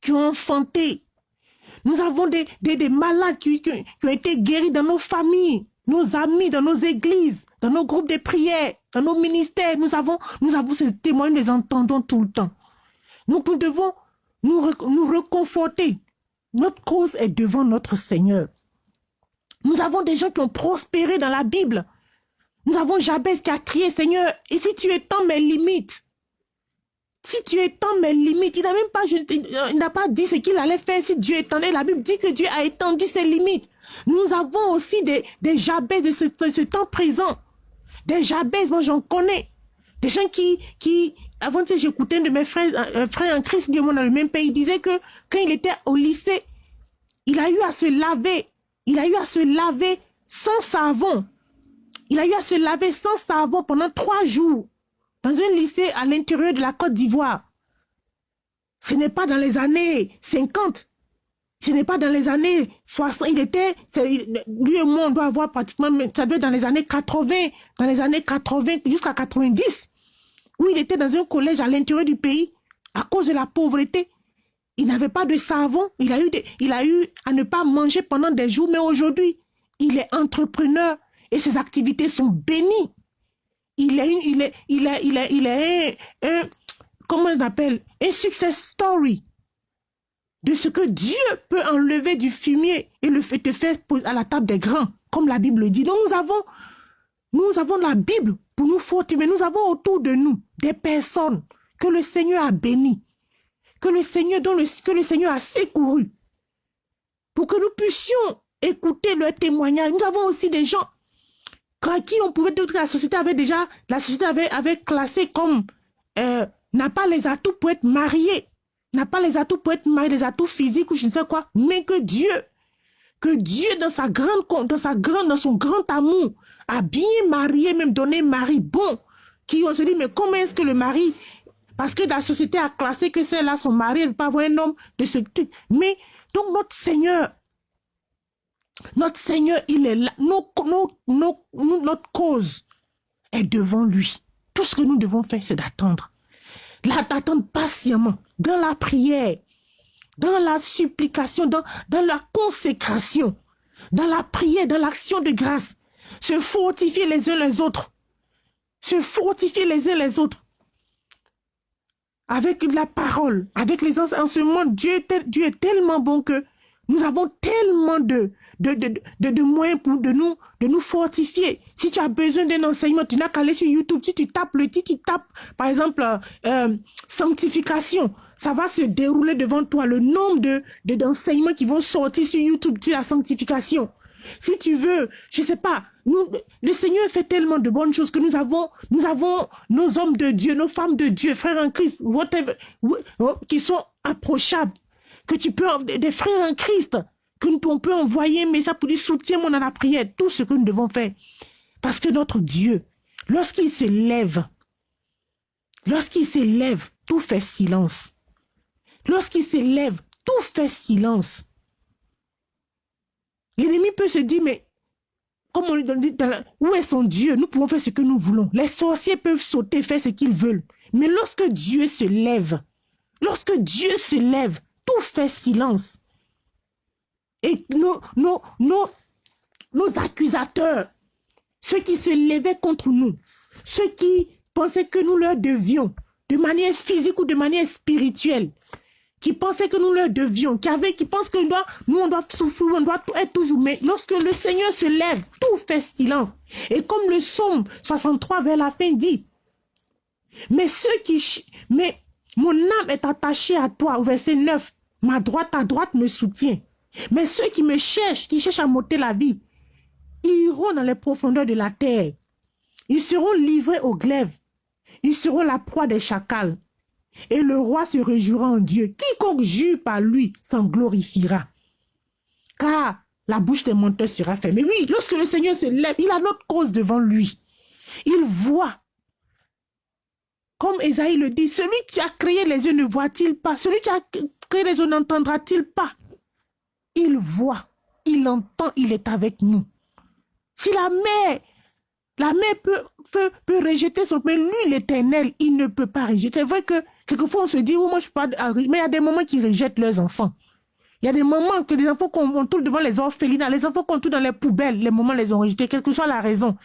qui ont enfanté. Nous avons des, des, des malades qui, ont été guéris dans nos familles, nos amis, dans nos églises, dans nos groupes de prière, dans nos ministères. Nous avons, nous avons ces témoins, nous les entendons tout le temps. Donc nous devons nous, nous reconforter. Notre cause est devant notre Seigneur. Nous avons des gens qui ont prospéré dans la Bible. Nous avons Jabez qui a crié, Seigneur, et si tu étends mes limites, si tu étends mes limites, il n'a même pas, il n'a pas dit ce qu'il allait faire si Dieu étendait. La Bible dit que Dieu a étendu ses limites. Nous avons aussi des, des Jabez de ce, temps présent. Des Jabez, moi j'en connais. Des gens qui, qui, avant que j'écoutais de mes frères, un frère en Christ, dans le même pays, il disait que quand il était au lycée, il a eu à se laver. Il a eu à se laver sans savon. Il a eu à se laver sans savon pendant trois jours dans un lycée à l'intérieur de la Côte d'Ivoire. Ce n'est pas dans les années 50. Ce n'est pas dans les années 60. Il était, lui et moi, on doit avoir pratiquement, ça doit être dans les années 80, dans les années 80 jusqu'à 90 où il était dans un collège à l'intérieur du pays à cause de la pauvreté. Il n'avait pas de savon, il a, eu il a eu à ne pas manger pendant des jours, mais aujourd'hui, il est entrepreneur et ses activités sont bénies. Il est, il est, il est, il est, il est un, comment on appelle, un success story de ce que Dieu peut enlever du fumier et le fait te faire à la table des grands, comme la Bible dit. Donc nous avons, la Bible pour nous fortifier, mais nous avons autour de nous des personnes que le Seigneur a bénies, que le Seigneur, a secouru, pour que nous puissions écouter leurs témoignages. Nous avons aussi des gens qui on pouvait dire que la société avait déjà, la société avait, avait classé comme euh, n'a pas les atouts pour être marié, n'a pas les atouts pour être marié, les atouts physiques ou je ne sais quoi, mais que Dieu, que Dieu dans sa grande, dans sa grande, dans son grand amour, a bien marié, même donné mari bon, qui on se dit, mais comment est-ce que le mari, parce que la société a classé que celle-là, son mari, elle ne peut pas avoir un homme de ce type. Mais, donc notre Seigneur, notre Seigneur, il est là. notre cause est devant lui. Tout ce que nous devons faire, c'est d'attendre. D'attendre patiemment, dans la prière, dans la supplication, dans, la consécration, dans la prière, dans l'action de grâce se fortifier les uns les autres. Se fortifier les uns les autres. Avec la parole, avec les enseignements, Dieu, Dieu est tellement bon que nous avons tellement de, moyens pour nous, de nous fortifier. Si tu as besoin d'un enseignement, tu n'as qu'à aller sur YouTube. Si tu tapes le titre, tu tapes, par exemple, euh, sanctification, ça va se dérouler devant toi. Le nombre de d'enseignements qui vont sortir sur YouTube sur la sanctification. Si tu veux, je sais pas, nous, le Seigneur fait tellement de bonnes choses que nous avons, nous avons nos hommes de Dieu, nos femmes de Dieu, frères en Christ, whatever, oh, qui sont approchables, que tu peux, des frères en Christ, que on peut envoyer mais ça pour dire soutiens-moi dans la prière, tout ce que nous devons faire. Parce que notre Dieu, lorsqu'il se lève, lorsqu'il se lève, tout fait silence. Lorsqu'il se lève, tout fait silence. L'ennemi peut se dire, mais comme on lui dit, où est son Dieu? Nous pouvons faire ce que nous voulons. Les sorciers peuvent sauter, faire ce qu'ils veulent. Mais lorsque Dieu se lève, lorsque Dieu se lève, tout fait silence. Et nos, nos, nos, nos accusateurs, ceux qui se levaient contre nous, ceux qui pensaient que nous leur devions, de manière physique ou de manière spirituelle, qui pensaient que nous leur devions, qui, avaient, qui que nous, nous, on doit souffrir, on doit être toujours. Mais lorsque le Seigneur se lève, tout fait silence. Et comme le psaume 63 vers la fin dit, mais ceux qui... Mais mon âme est attachée à toi, au verset 9. Ma droite, à droite me soutient. Mais ceux qui me cherchent, qui cherchent à m'ôter la vie, iront dans les profondeurs de la terre. Ils seront livrés au glaive. Ils seront la proie des chacals. Et le roi se réjouira en Dieu. Quiconque jure par lui s'en glorifiera. Car la bouche des menteurs sera fermée. Oui, lorsque le Seigneur se lève, il a notre cause devant lui. Il voit. Comme Esaïe le dit, celui qui a créé les yeux ne voit-il pas? Celui qui a créé les yeux n'entendra-t-il pas? Il voit, il entend, il est avec nous. Si la mère, la mère peut, peut, peut rejeter son... Mais lui, l'éternel, il ne peut pas rejeter. C'est vrai que quelquefois on se dit, oh, moi je pas... Mais il y a des moments qui rejettent leurs enfants. Il y a des moments que les enfants qu'on trouve devant les orphelinats, les enfants qu'on trouve dans les poubelles, les moments les ont rejetés, quelle que soit la raison.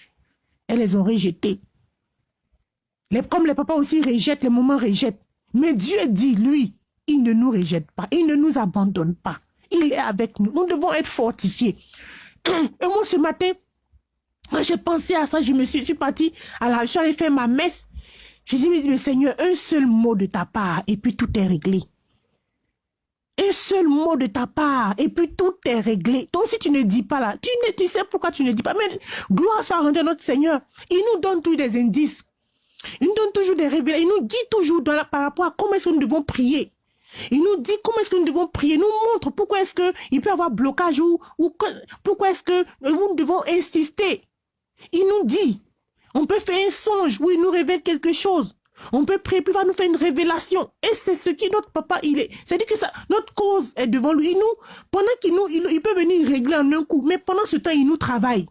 Elles les ont rejetés. Les, comme les papas aussi rejettent, les moments rejettent. Mais Dieu dit, lui, il ne nous rejette pas, il ne nous abandonne pas. Il est avec nous. Nous devons être fortifiés. Et moi, ce matin, moi, j'ai pensé à ça. Je me suis, je suis partie à la, je suis allée faire ma messe. Je dit, mais Seigneur, un seul mot de ta part et puis tout est réglé. Un seul mot de ta part et puis tout est réglé. Donc si tu ne dis pas là, tu, ne, tu sais pourquoi tu ne dis pas. Mais gloire soit rendue à notre Seigneur. Il nous donne tous des indices. Il nous donne toujours des révélations. Il nous dit toujours par rapport à comment est-ce que nous devons prier. Il nous dit comment est-ce que nous devons prier. Il nous montre pourquoi est-ce qu'il peut y avoir blocage ou, ou pourquoi est-ce que nous devons insister. Il nous dit, on peut faire un songe où il nous révèle quelque chose. On peut prier, puis il va nous faire une révélation. Et c'est ce qui notre papa, il est. C'est-à-dire que notre cause est devant lui. Il nous, pendant qu'il nous, il, il peut venir régler en un coup, mais pendant ce temps, il nous travaille.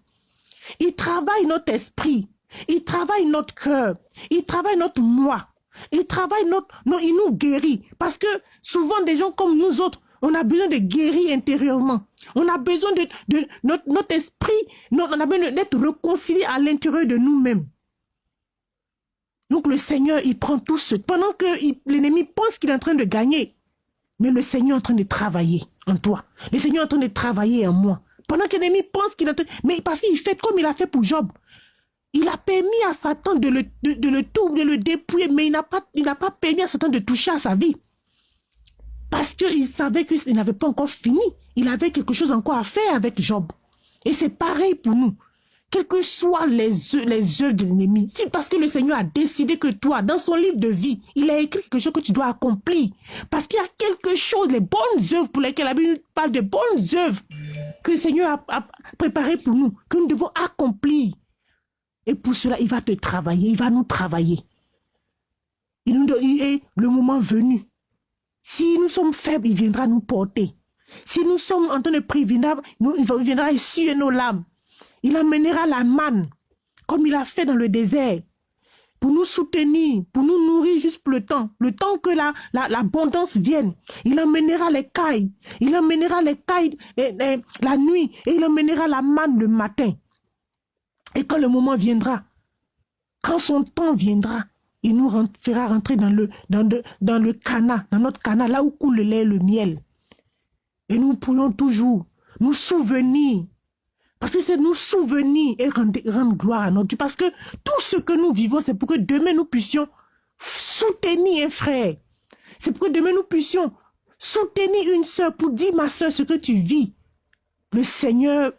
Il travaille notre esprit. Il travaille notre cœur. Il travaille notre moi. Il travaille notre... Non, il nous guérit. Parce que souvent, des gens comme nous autres, on a besoin de guérir intérieurement. On a besoin de, notre, esprit, on a besoin d'être réconcilié à l'intérieur de nous-mêmes. Donc le Seigneur, il prend tout ce... Pendant que l'ennemi pense qu'il est en train de gagner, mais le Seigneur est en train de travailler en toi. Le Seigneur est en train de travailler en moi. Pendant que l'ennemi pense qu'il est en train... Mais parce qu'il fait comme il a fait pour Job. Il a permis à Satan de le, de, le tout, de le dépouiller, mais il n'a pas permis à Satan de toucher à sa vie. Parce qu'il savait qu'il n'avait pas encore fini. Il avait quelque chose encore à faire avec Job. Et c'est pareil pour nous. Quelles que soient les, les œuvres de l'ennemi, c'est parce que le Seigneur a décidé que toi, dans son livre de vie, il a écrit quelque chose que tu dois accomplir. Parce qu'il y a quelque chose, les bonnes œuvres pour lesquelles la Bible parle de bonnes œuvres que le Seigneur a, préparées pour nous, que nous devons accomplir. Et pour cela, il va te travailler, il va nous travailler. Il nous et le moment venu. Si nous sommes faibles, il viendra nous porter. Si nous sommes en train de prier, il viendra essuyer nos lames. Il amènera la manne, comme il a fait dans le désert, pour nous soutenir, pour nous nourrir juste le temps, le temps que l'abondance la, vienne. Il amènera les cailles, il amènera les cailles la nuit et il amènera la manne le matin. Et quand le moment viendra, quand son temps viendra, il nous fera rentrer dans le, dans, dans le dans notre canal, là où coule le lait et le miel. Et nous pourrons toujours nous souvenir. Parce que c'est nous souvenir et rendre, rendre, gloire à notre Dieu. Parce que tout ce que nous vivons, c'est pour que demain nous puissions soutenir un frère. C'est pour que demain nous puissions soutenir une soeur pour dire, ma soeur, ce que tu vis. Le Seigneur,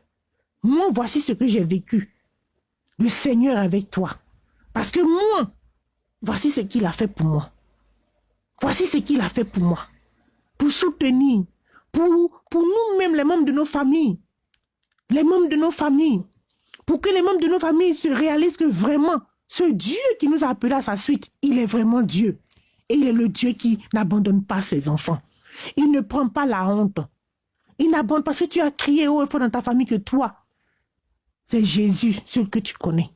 moi, voici ce que j'ai vécu le Seigneur avec toi. Parce que moi, voici ce qu'il a fait pour moi. Voici ce qu'il a fait pour moi. Pour soutenir, pour, pour nous-mêmes, les membres de nos familles. Les membres de nos familles. Pour que les membres de nos familles se réalisent que vraiment, ce Dieu qui nous a appelés à sa suite, il est vraiment Dieu. Et il est le Dieu qui n'abandonne pas ses enfants. Il ne prend pas la honte. Il n'abandonne pas parce que tu as crié haut et fort dans ta famille que toi, c'est Jésus, celui que tu connais.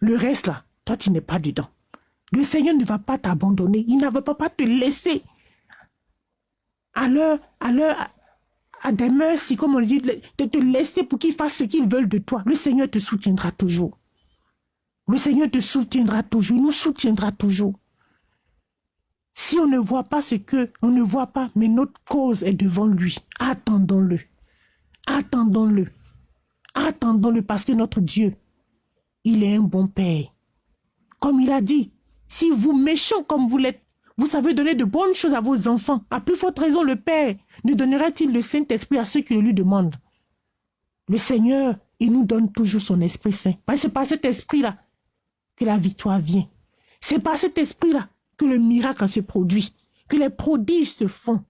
Le reste là, toi tu n'es pas dedans. Le Seigneur ne va pas t'abandonner. Il ne va pas te laisser à leur, à leur, à des merci, comme on dit, de te laisser pour qu'ils fassent ce qu'ils veulent de toi. Le Seigneur te soutiendra toujours. Le Seigneur te soutiendra toujours, il nous soutiendra toujours. Si on ne voit pas ce que, on ne voit pas, mais notre cause est devant lui. Attendons-le. Attendons-le. Attendons-le parce que notre Dieu, il est un bon Père. Comme il a dit, si vous méchants comme vous l'êtes, vous savez donner de bonnes choses à vos enfants, à plus forte raison le Père ne donnera-t-il le Saint-Esprit à ceux qui le lui demandent? Le Seigneur, il nous donne toujours son Esprit Saint. C'est par cet Esprit-là que la victoire vient. C'est par cet Esprit-là que le miracle se produit, que les prodiges se font.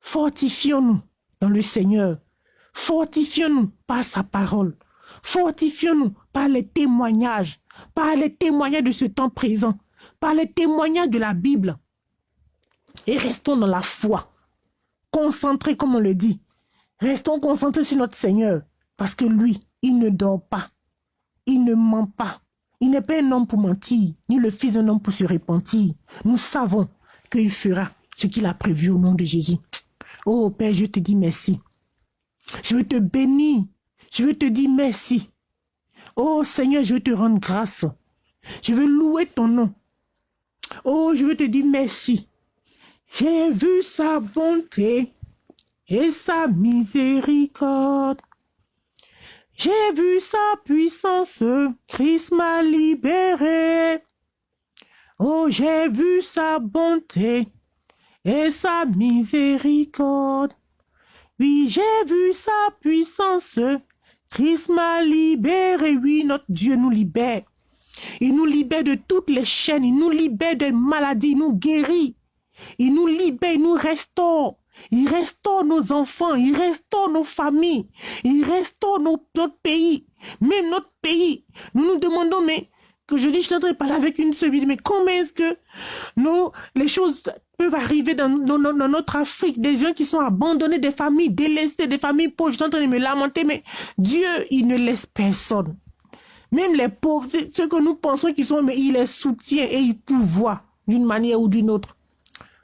Fortifions-nous dans le Seigneur. Fortifions-nous par sa parole. Fortifions-nous par les témoignages, par les témoignages de ce temps présent, par les témoignages de la Bible. Et restons dans la foi, concentrés comme on le dit. Restons concentrés sur notre Seigneur, parce que lui, il ne dort pas, il ne ment pas. Il n'est pas un homme pour mentir, ni le fils d'un homme pour se repentir. Nous savons qu'il fera ce qu'il a prévu au nom de Jésus. Oh Père, je te dis merci. Je veux te bénir. Je veux te dire merci. Oh Seigneur, je veux te rendre grâce. Je veux louer ton nom. Oh, je veux te dire merci. J'ai vu sa bonté et sa miséricorde. J'ai vu sa puissance, Christ m'a libéré. Oh, j'ai vu sa bonté et sa miséricorde. Oui, j'ai vu sa puissance. Christ m'a libéré. Oui, notre Dieu nous libère. Il nous libère de toutes les chaînes. Il nous libère des maladies. Il nous guérit. Il nous libère. Il nous restaure. Il restaure nos enfants. Il restaure nos familles. Il restaure notre pays. Même notre pays. Nous nous demandons, mais que je dis, je n'entends pas avec une seule mais comment est-ce que nous, les choses peuvent arriver dans, notre Afrique, des gens qui sont abandonnés, des familles délaissées, des familles pauvres. Je suis en train de me lamenter, mais Dieu, il ne laisse personne. Même les pauvres, ceux que nous pensons qu'ils sont, mais il les soutient et il pourvoit d'une manière ou d'une autre.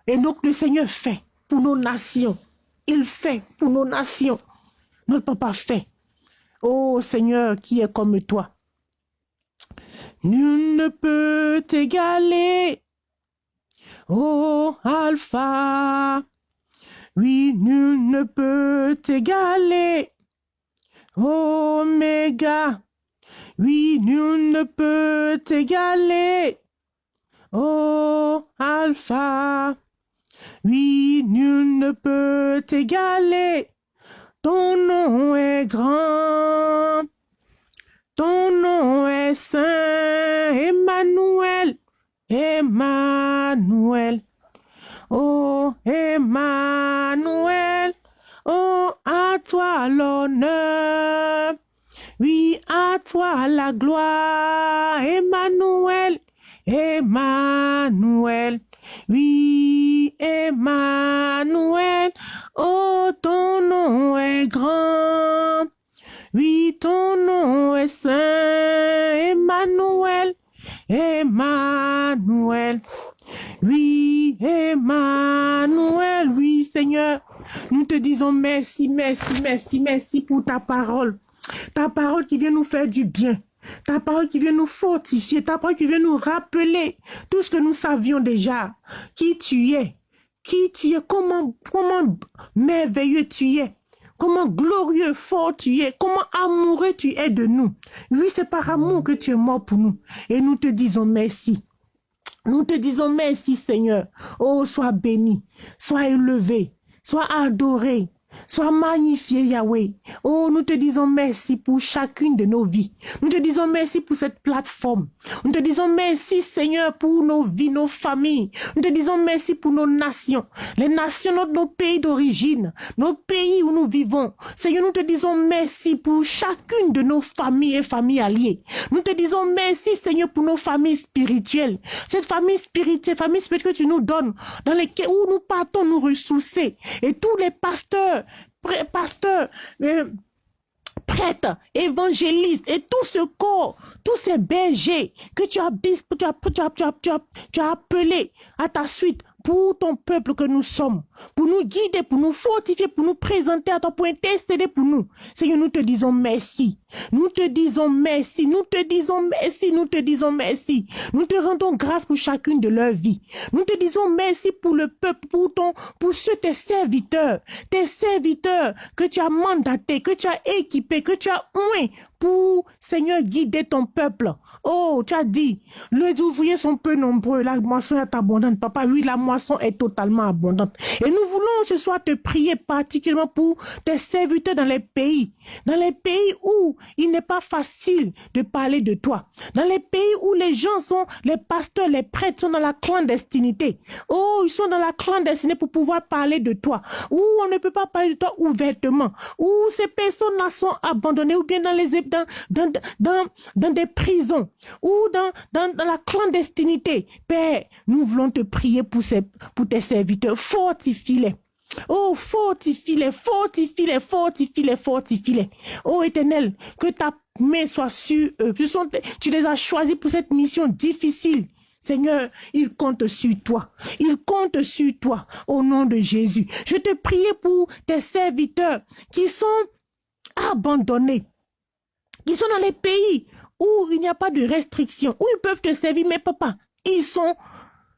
Et donc le Seigneur fait pour nos nations. Il fait pour nos nations. Notre papa fait. Oh Seigneur, qui est comme toi. Nul ne peut t'égaler. Oh Alpha, oui, nul ne peut t'égaler. Oméga, oui, nul ne peut t'égaler. Oh Alpha, oui, nul ne peut t'égaler. Ton nom est grand, ton nom est saint, Emmanuel. Emmanuel. Oh, Emmanuel. Oh, à toi l'honneur. Oui, à toi la gloire. Emmanuel. Emmanuel. Oui, Emmanuel. Oh, ton nom est grand. Ton nom est saint. Emmanuel. Emmanuel. Oui, Emmanuel, oui, Seigneur. Nous te disons merci, merci, merci, merci pour ta parole. Ta parole qui vient nous faire du bien. Ta parole qui vient nous fortifier. Ta parole qui vient nous rappeler tout ce que nous savions déjà. Qui tu es? Qui tu es? Comment, comment merveilleux tu es? Comment glorieux, fort tu es, comment amoureux tu es de nous. Oui, c'est par amour que tu es mort pour nous. Et nous te disons merci. Nous te disons merci Seigneur. Oh, sois béni, sois élevé, sois adoré, Sois magnifié, Yahweh. Oh, nous te disons merci pour chacune de nos vies. Nous te disons merci pour cette plateforme. Nous te disons merci, Seigneur, pour nos vies, nos familles. Nous te disons merci pour nos nations. Les nations, de nos pays d'origine, nos pays où nous vivons. Seigneur, nous te disons merci pour chacune de nos familles et familles alliées. Nous te disons merci, Seigneur, pour nos familles spirituelles. Cette famille spirituelle, famille spirituelle que tu nous donnes, dans lesquelles nous partons nous ressourcer. Et tous les pasteurs, pasteur, euh, prêtre, évangéliste et tout ce corps, tous ces bergers que tu as, tu as, tu as, tu as, tu as appelé à ta suite pour ton peuple que nous sommes, pour nous guider, pour nous fortifier, pour nous présenter à toi, pour intercéder pour nous. Seigneur, nous te disons merci. Nous te disons merci. Nous te disons merci. Nous te disons merci. Nous te rendons grâce pour chacune de leurs vies. Nous te disons merci pour le peuple, pour ton, pour ceux tes serviteurs, tes serviteurs que tu as mandatés, que tu as équipés, que tu as oint pour, Seigneur, guider ton peuple. Oh, tu as dit, les ouvriers sont peu nombreux, la moisson est abondante. Papa, oui, la moisson est totalement abondante. Et nous voulons ce soir te prier particulièrement pour tes serviteurs dans les pays, dans les pays où il n'est pas facile de parler de toi, dans les pays où les gens sont, les pasteurs, les prêtres sont dans la clandestinité. Oh, ils sont dans la clandestinité pour pouvoir parler de toi, où on ne peut pas parler de toi ouvertement, où ces personnes-là sont abandonnées ou bien dans les des prisons ou dans, la clandestinité. Père, nous voulons te prier pour, ces, pour tes serviteurs. Fortifie-les. Oh, fortifie-les, fortifie-les, fortifie-les, fortifie-les. Oh, éternel, que ta main soit sur eux. Tu, les as choisis pour cette mission difficile. Seigneur, ils comptent sur toi. Ils comptent sur toi au nom de Jésus. Je te prie pour tes serviteurs qui sont abandonnés, qui sont dans les pays où il n'y a pas de restrictions, où ils peuvent te servir, mais papa, ils sont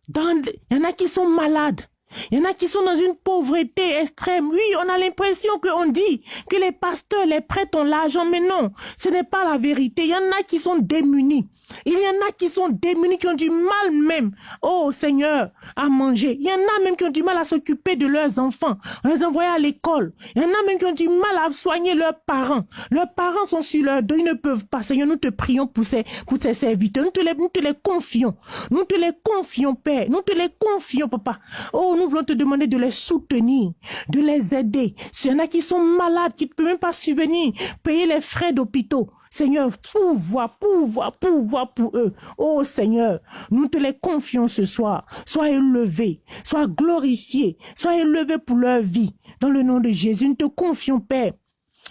dans... Il y en a qui sont malades. Il y en a qui sont dans une pauvreté extrême. Oui, on a l'impression qu'on dit que les pasteurs, les prêtres ont l'argent, mais non, ce n'est pas la vérité. Il y en a qui sont démunis. Il y en a qui sont démunis, qui ont du mal même, oh Seigneur, à manger. Il y en a même qui ont du mal à s'occuper de leurs enfants, à les envoyer à l'école. Il y en a même qui ont du mal à soigner leurs parents. Leurs parents sont sur leur dos, ils ne peuvent pas. Seigneur, nous te prions pour ces, pour ces serviteurs. Nous te, les, nous te les confions. Nous te les confions, Père. Nous te les confions, Papa. Oh, nous voulons te demander de les soutenir, de les aider. S'il y en a qui sont malades, qui ne peuvent même pas subvenir, payer les frais d'hôpitaux. Seigneur, pouvoir, pouvoir, pouvoir pour eux. Oh Seigneur, nous te les confions ce soir. Sois élevé, sois glorifié, sois élevé pour leur vie. Dans le nom de Jésus, nous te confions, Père.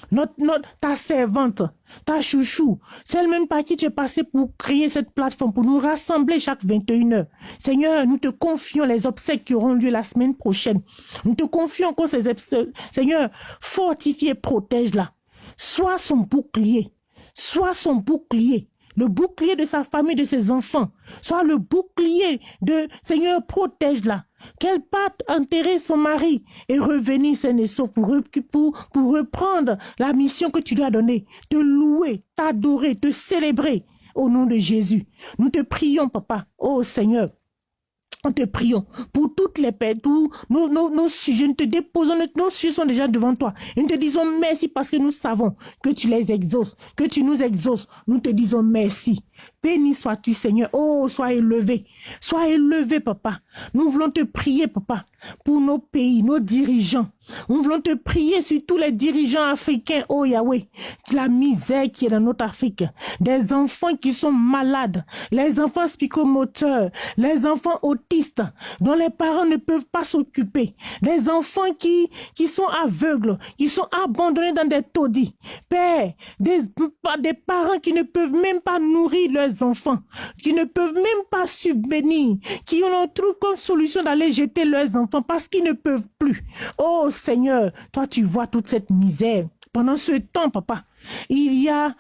Notre, notre, ta servante, ta chouchou, celle même par qui tu es passé pour créer cette plateforme, pour nous rassembler chaque 21 heures. Seigneur, nous te confions les obsèques qui auront lieu la semaine prochaine. Nous te confions encore ces obsèques. Seigneur, fortifie et protège-la. Sois son bouclier. Sois son bouclier, le bouclier de sa famille, de ses enfants. Sois le bouclier de Seigneur, protège-la. Qu'elle parte enterrer son mari et revenir sain et pour, pour, pour reprendre la mission que tu lui as donnée. Te louer, t'adorer, te célébrer au nom de Jésus. Nous te prions, papa. Oh Seigneur, nous te prions pour toutes les paix, tous nos, sujets, nous te déposons, nos sujets sont déjà devant toi. Et nous te disons merci parce que nous savons que tu les exauces, que tu nous exauces. Nous te disons merci. Béni sois-tu, Seigneur. Oh, sois élevé. Sois élevé, papa. Nous voulons te prier, papa, pour nos pays, nos dirigeants. Nous voulons te prier sur tous les dirigeants africains, oh Yahweh. La misère qui est dans notre Afrique. Des enfants qui sont malades. Les enfants psychomoteurs. Les enfants autistes dont les parents ne peuvent pas s'occuper. Des enfants qui, sont aveugles, qui sont abandonnés dans des taudis. Père, des parents qui ne peuvent même pas nourrir leurs enfants, qui ne peuvent même pas subvenir, qui ont trouvé comme solution d'aller jeter leurs enfants parce qu'ils ne peuvent plus. Oh Seigneur, toi tu vois toute cette misère. Pendant ce temps, papa, il y a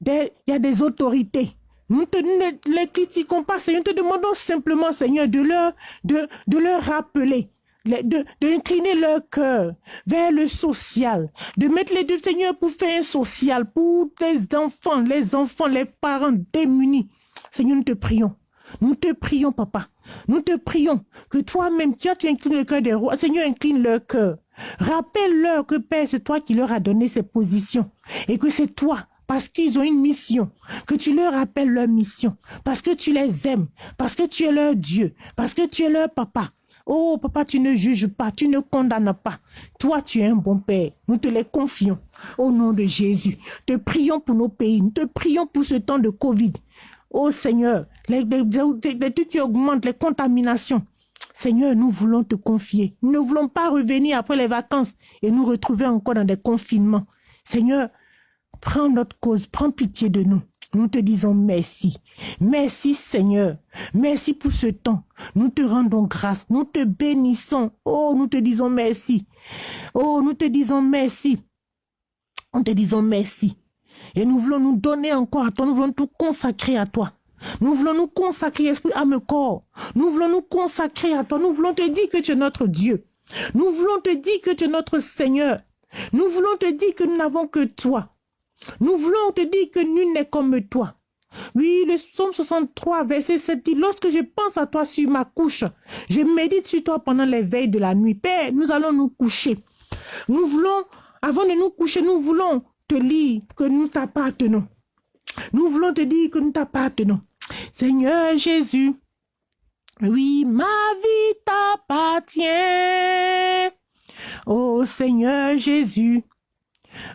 des, autorités. Nous ne les critiquons pas, Seigneur. Nous te demandons simplement, Seigneur, de leur, de, de leur rappeler d'incliner leur cœur vers le social, de mettre les deux Seigneur pour faire un social pour les enfants, les enfants, les parents démunis. Seigneur, nous te prions. Nous te prions, papa. Nous te prions que toi-même, tu, tu inclines le cœur des rois. Seigneur, incline leur cœur. Rappelle-leur que Père, c'est toi qui leur as donné ces positions et que c'est toi parce qu'ils ont une mission, que tu leur rappelles leur mission, parce que tu les aimes, parce que tu es leur Dieu, parce que tu es leur papa, Oh, papa, tu ne juges pas, tu ne condamnes pas. Toi, tu es un bon Père. Nous te les confions au nom de Jésus. Te prions pour nos pays. Nous te prions pour ce temps de Covid. Oh Seigneur, les, trucs qui augmentent, les contaminations. Seigneur, nous voulons te confier. Nous ne voulons pas revenir après les vacances et nous retrouver encore dans des confinements. Seigneur, prends notre cause, prends pitié de nous. Nous te disons merci. Merci Seigneur. Merci pour ce temps. Nous te rendons grâce. Nous te bénissons. Oh, nous te disons merci. Oh, nous te disons merci. Nous te disons merci. Et nous voulons nous donner encore à toi. Nous voulons tout consacrer à toi. Nous voulons nous consacrer, esprit, âme, corps. Nous voulons nous consacrer à toi. Nous voulons te dire que tu es notre Dieu. Nous voulons te dire que tu es notre Seigneur. Nous voulons te dire que nous n'avons que toi. Nous voulons te dire que nul n'est comme toi. Oui, le psaume 63, verset 7 dit, lorsque je pense à toi sur ma couche, je médite sur toi pendant les veilles de la nuit. Père, nous allons nous coucher. Nous voulons, avant de nous coucher, nous voulons te lire que nous t'appartenons. Nous voulons te dire que nous t'appartenons. Seigneur Jésus, oui, ma vie t'appartient. Oh Seigneur Jésus,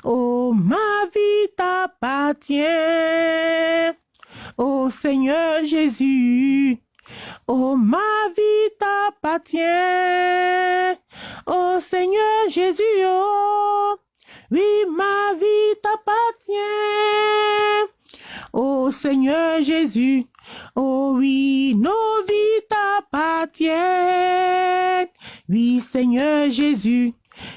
oh ma vie t'appartient. Oh Seigneur Jésus, oh ma vie t'appartient. Oh Seigneur Jésus, oh oui, ma vie t'appartient. Oh Seigneur Jésus, oh oui, nos vies t'appartiennent. Oui, Seigneur Jésus,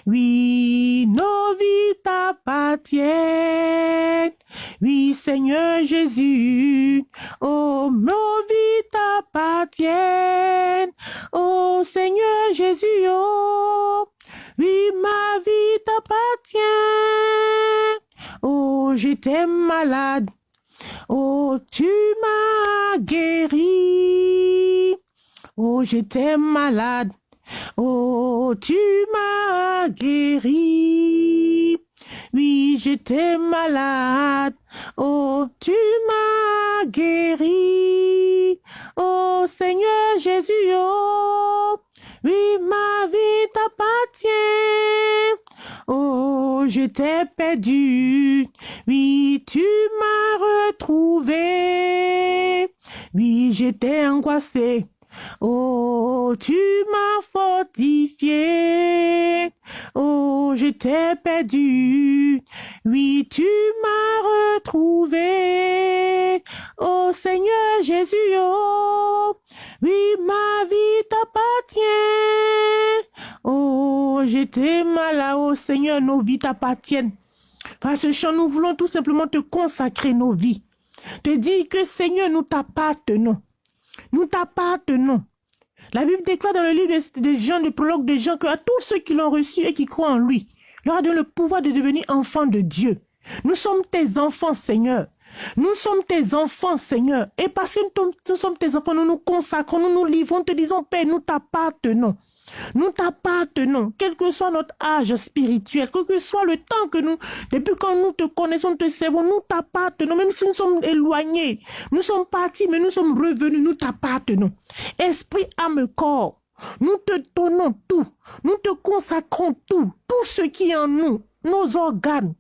oui, nos vies t'appartiennent. Oui, Seigneur Jésus, oh, nos vies t'appartiennent. Oh, Seigneur Jésus, oh, oui, ma vie t'appartient. Oh, j'étais malade. Oh, tu m'as guéri. Oh, j'étais malade. Oh, tu m'as guéri. Oui, j'étais malade. Oh, tu m'as guéri. Oh, Seigneur Jésus, oh, oui, ma vie t'appartient. Oh, j'étais perdu. Oui, tu m'as retrouvé. Oui, j'étais angoissé. Oh, tu m'as fortifié. Oh, j'étais perdu. Oui, tu m'as retrouvé. Oh, Seigneur Jésus, oh, oui, ma vie t'appartient. Oh, j'étais malade, oh Seigneur, nos vies t'appartiennent. Par ce chant, nous voulons tout simplement te consacrer nos vies. Te dire que Seigneur, nous t'appartenons. Nous t'appartenons. La Bible déclare dans le livre des gens, le prologue des gens, que à tous ceux qui l'ont reçu et qui croient en lui, leur a donné le pouvoir de devenir enfants de Dieu. Nous sommes tes enfants, Seigneur. Nous sommes tes enfants, Seigneur. Et parce que nous sommes tes enfants, nous nous consacrons, nous nous livrons, te disons, Père, nous t'appartenons. Nous t'appartenons, quel que soit notre âge spirituel, quel que soit le temps que nous, depuis quand nous te connaissons, te servons, nous t'appartenons, même si nous sommes éloignés, nous sommes partis, mais nous sommes revenus, nous t'appartenons. Esprit, âme, corps, nous te donnons tout, nous te consacrons tout, tout ce qui est en nous, nos organes,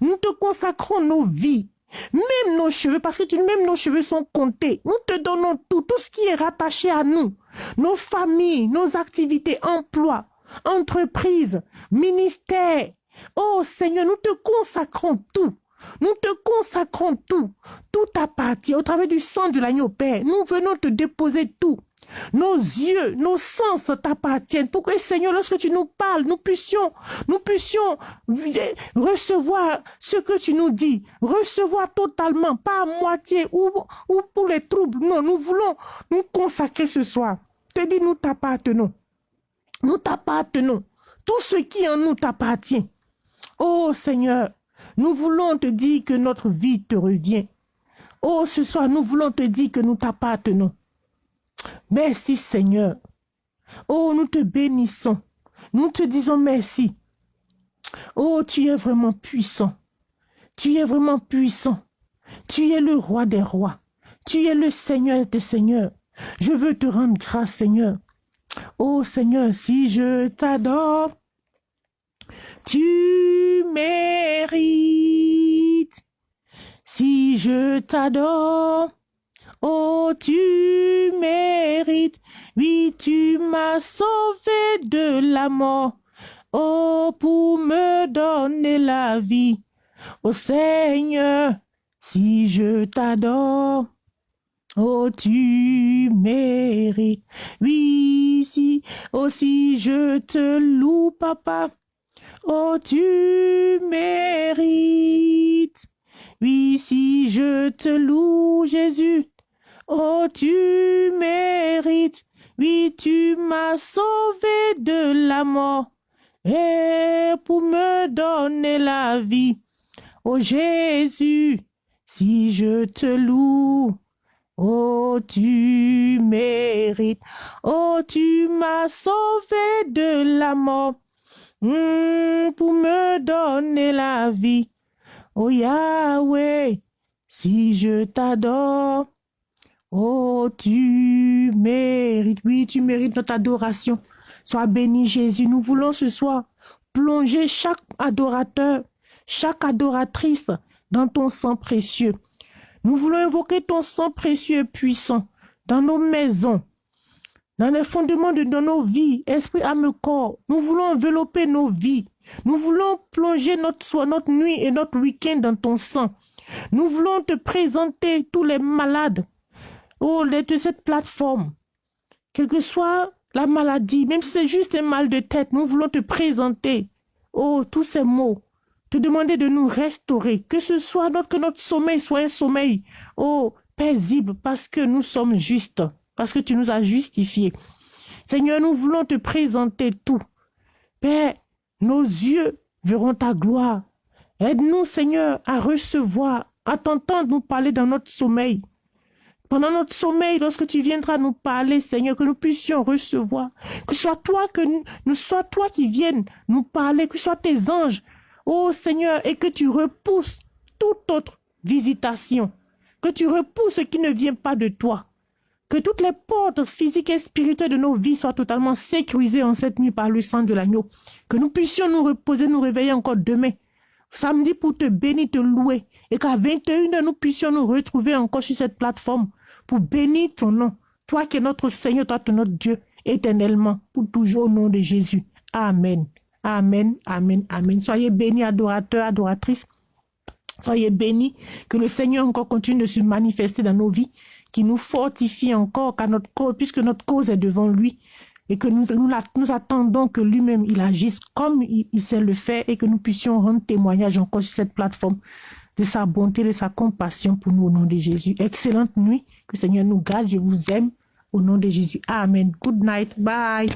nous te consacrons nos vies, même nos cheveux, parce que tu, même nos cheveux sont comptés. Nous te donnons tout, tout ce qui est rattaché à nous. Nos familles, nos activités, emplois, entreprises, ministères. Oh Seigneur, nous te consacrons tout. Nous te consacrons tout. Tout appartient au travers du sang de l'agneau Père. Nous venons te déposer tout. Nos yeux, nos sens t'appartiennent. Pour que, Seigneur, lorsque tu nous parles, nous puissions, nous puissions recevoir ce que tu nous dis. Recevoir totalement, pas à moitié ou, ou pour les troubles. Non, nous voulons nous consacrer ce soir. Te dis, nous t'appartenons. Nous t'appartenons. Tout ce qui en nous t'appartient. Oh Seigneur, nous voulons te dire que notre vie te revient. Oh, ce soir, nous voulons te dire que nous t'appartenons. Merci Seigneur. Oh, nous te bénissons. Nous te disons merci. Oh, tu es vraiment puissant. Tu es vraiment puissant. Tu es le roi des rois. Tu es le Seigneur des seigneurs. Je veux te rendre grâce, Seigneur. Oh Seigneur, si je t'adore, tu mérites. Si je t'adore, Oh, tu mérites, oui, tu m'as sauvé de la mort. Oh, pour me donner la vie. Oh Seigneur, si je t'adore, oh tu mérites. Oui, si, oh si je te loue, papa, oh tu mérites. Oui, si je te loue, Jésus, oh tu mérites. Oui, tu m'as sauvé de la mort et pour me donner la vie. Oh Jésus, si je te loue, oh tu mérites, oh tu m'as sauvé de la mort hmm, pour me donner la vie. Oh Yahweh, si je t'adore, oh tu mérites, oui tu mérites notre adoration. Sois béni Jésus. Nous voulons ce soir plonger chaque adorateur, chaque adoratrice dans ton sang précieux. Nous voulons invoquer ton sang précieux et puissant dans nos maisons, dans les fondements de nos vies, esprit, âme, corps. Nous voulons envelopper nos vies. Nous voulons plonger notre soir, notre nuit et notre week-end dans ton sang. Nous voulons te présenter tous les malades oh, de cette plateforme. Quel que soit la maladie, même si c'est juste un mal de tête, nous voulons te présenter, oh, tous ces mots, te demander de nous restaurer, que ce soit notre, que notre sommeil soit un sommeil, oh, paisible, parce que nous sommes justes, parce que tu nous as justifiés. Seigneur, nous voulons te présenter tout. Père, nos yeux verront ta gloire. Aide-nous, Seigneur, à recevoir, à t'entendre nous parler dans notre sommeil pendant notre sommeil, lorsque tu viendras nous parler, Seigneur, que nous puissions recevoir, que ce soit toi que nous, soit toi qui viennes nous parler, que ce soit tes anges, oh Seigneur, et que tu repousses toute autre visitation, que tu repousses ce qui ne vient pas de toi, que toutes les portes physiques et spirituelles de nos vies soient totalement sécurisées en cette nuit par le sang de l'agneau, que nous puissions nous reposer, nous réveiller encore demain, samedi pour te bénir, te louer, et qu'à 21h, nous puissions nous retrouver encore sur cette plateforme pour bénir ton nom. Toi qui es notre Seigneur, toi qui es notre Dieu, éternellement, pour toujours au nom de Jésus. Amen. Amen, amen, amen. Soyez bénis, adorateurs, adoratrices. Soyez bénis. Que le Seigneur encore continue de se manifester dans nos vies, qui nous fortifie encore, car notre cause, puisque notre cause est devant lui, et que nous, nous, attendons que lui-même, il agisse comme il, il, sait le faire, et que nous puissions rendre témoignage encore sur cette plateforme de sa bonté, de sa compassion pour nous au nom de Jésus. Excellente nuit. Que le Seigneur nous garde. Je vous aime au nom de Jésus. Amen. Good night. Bye.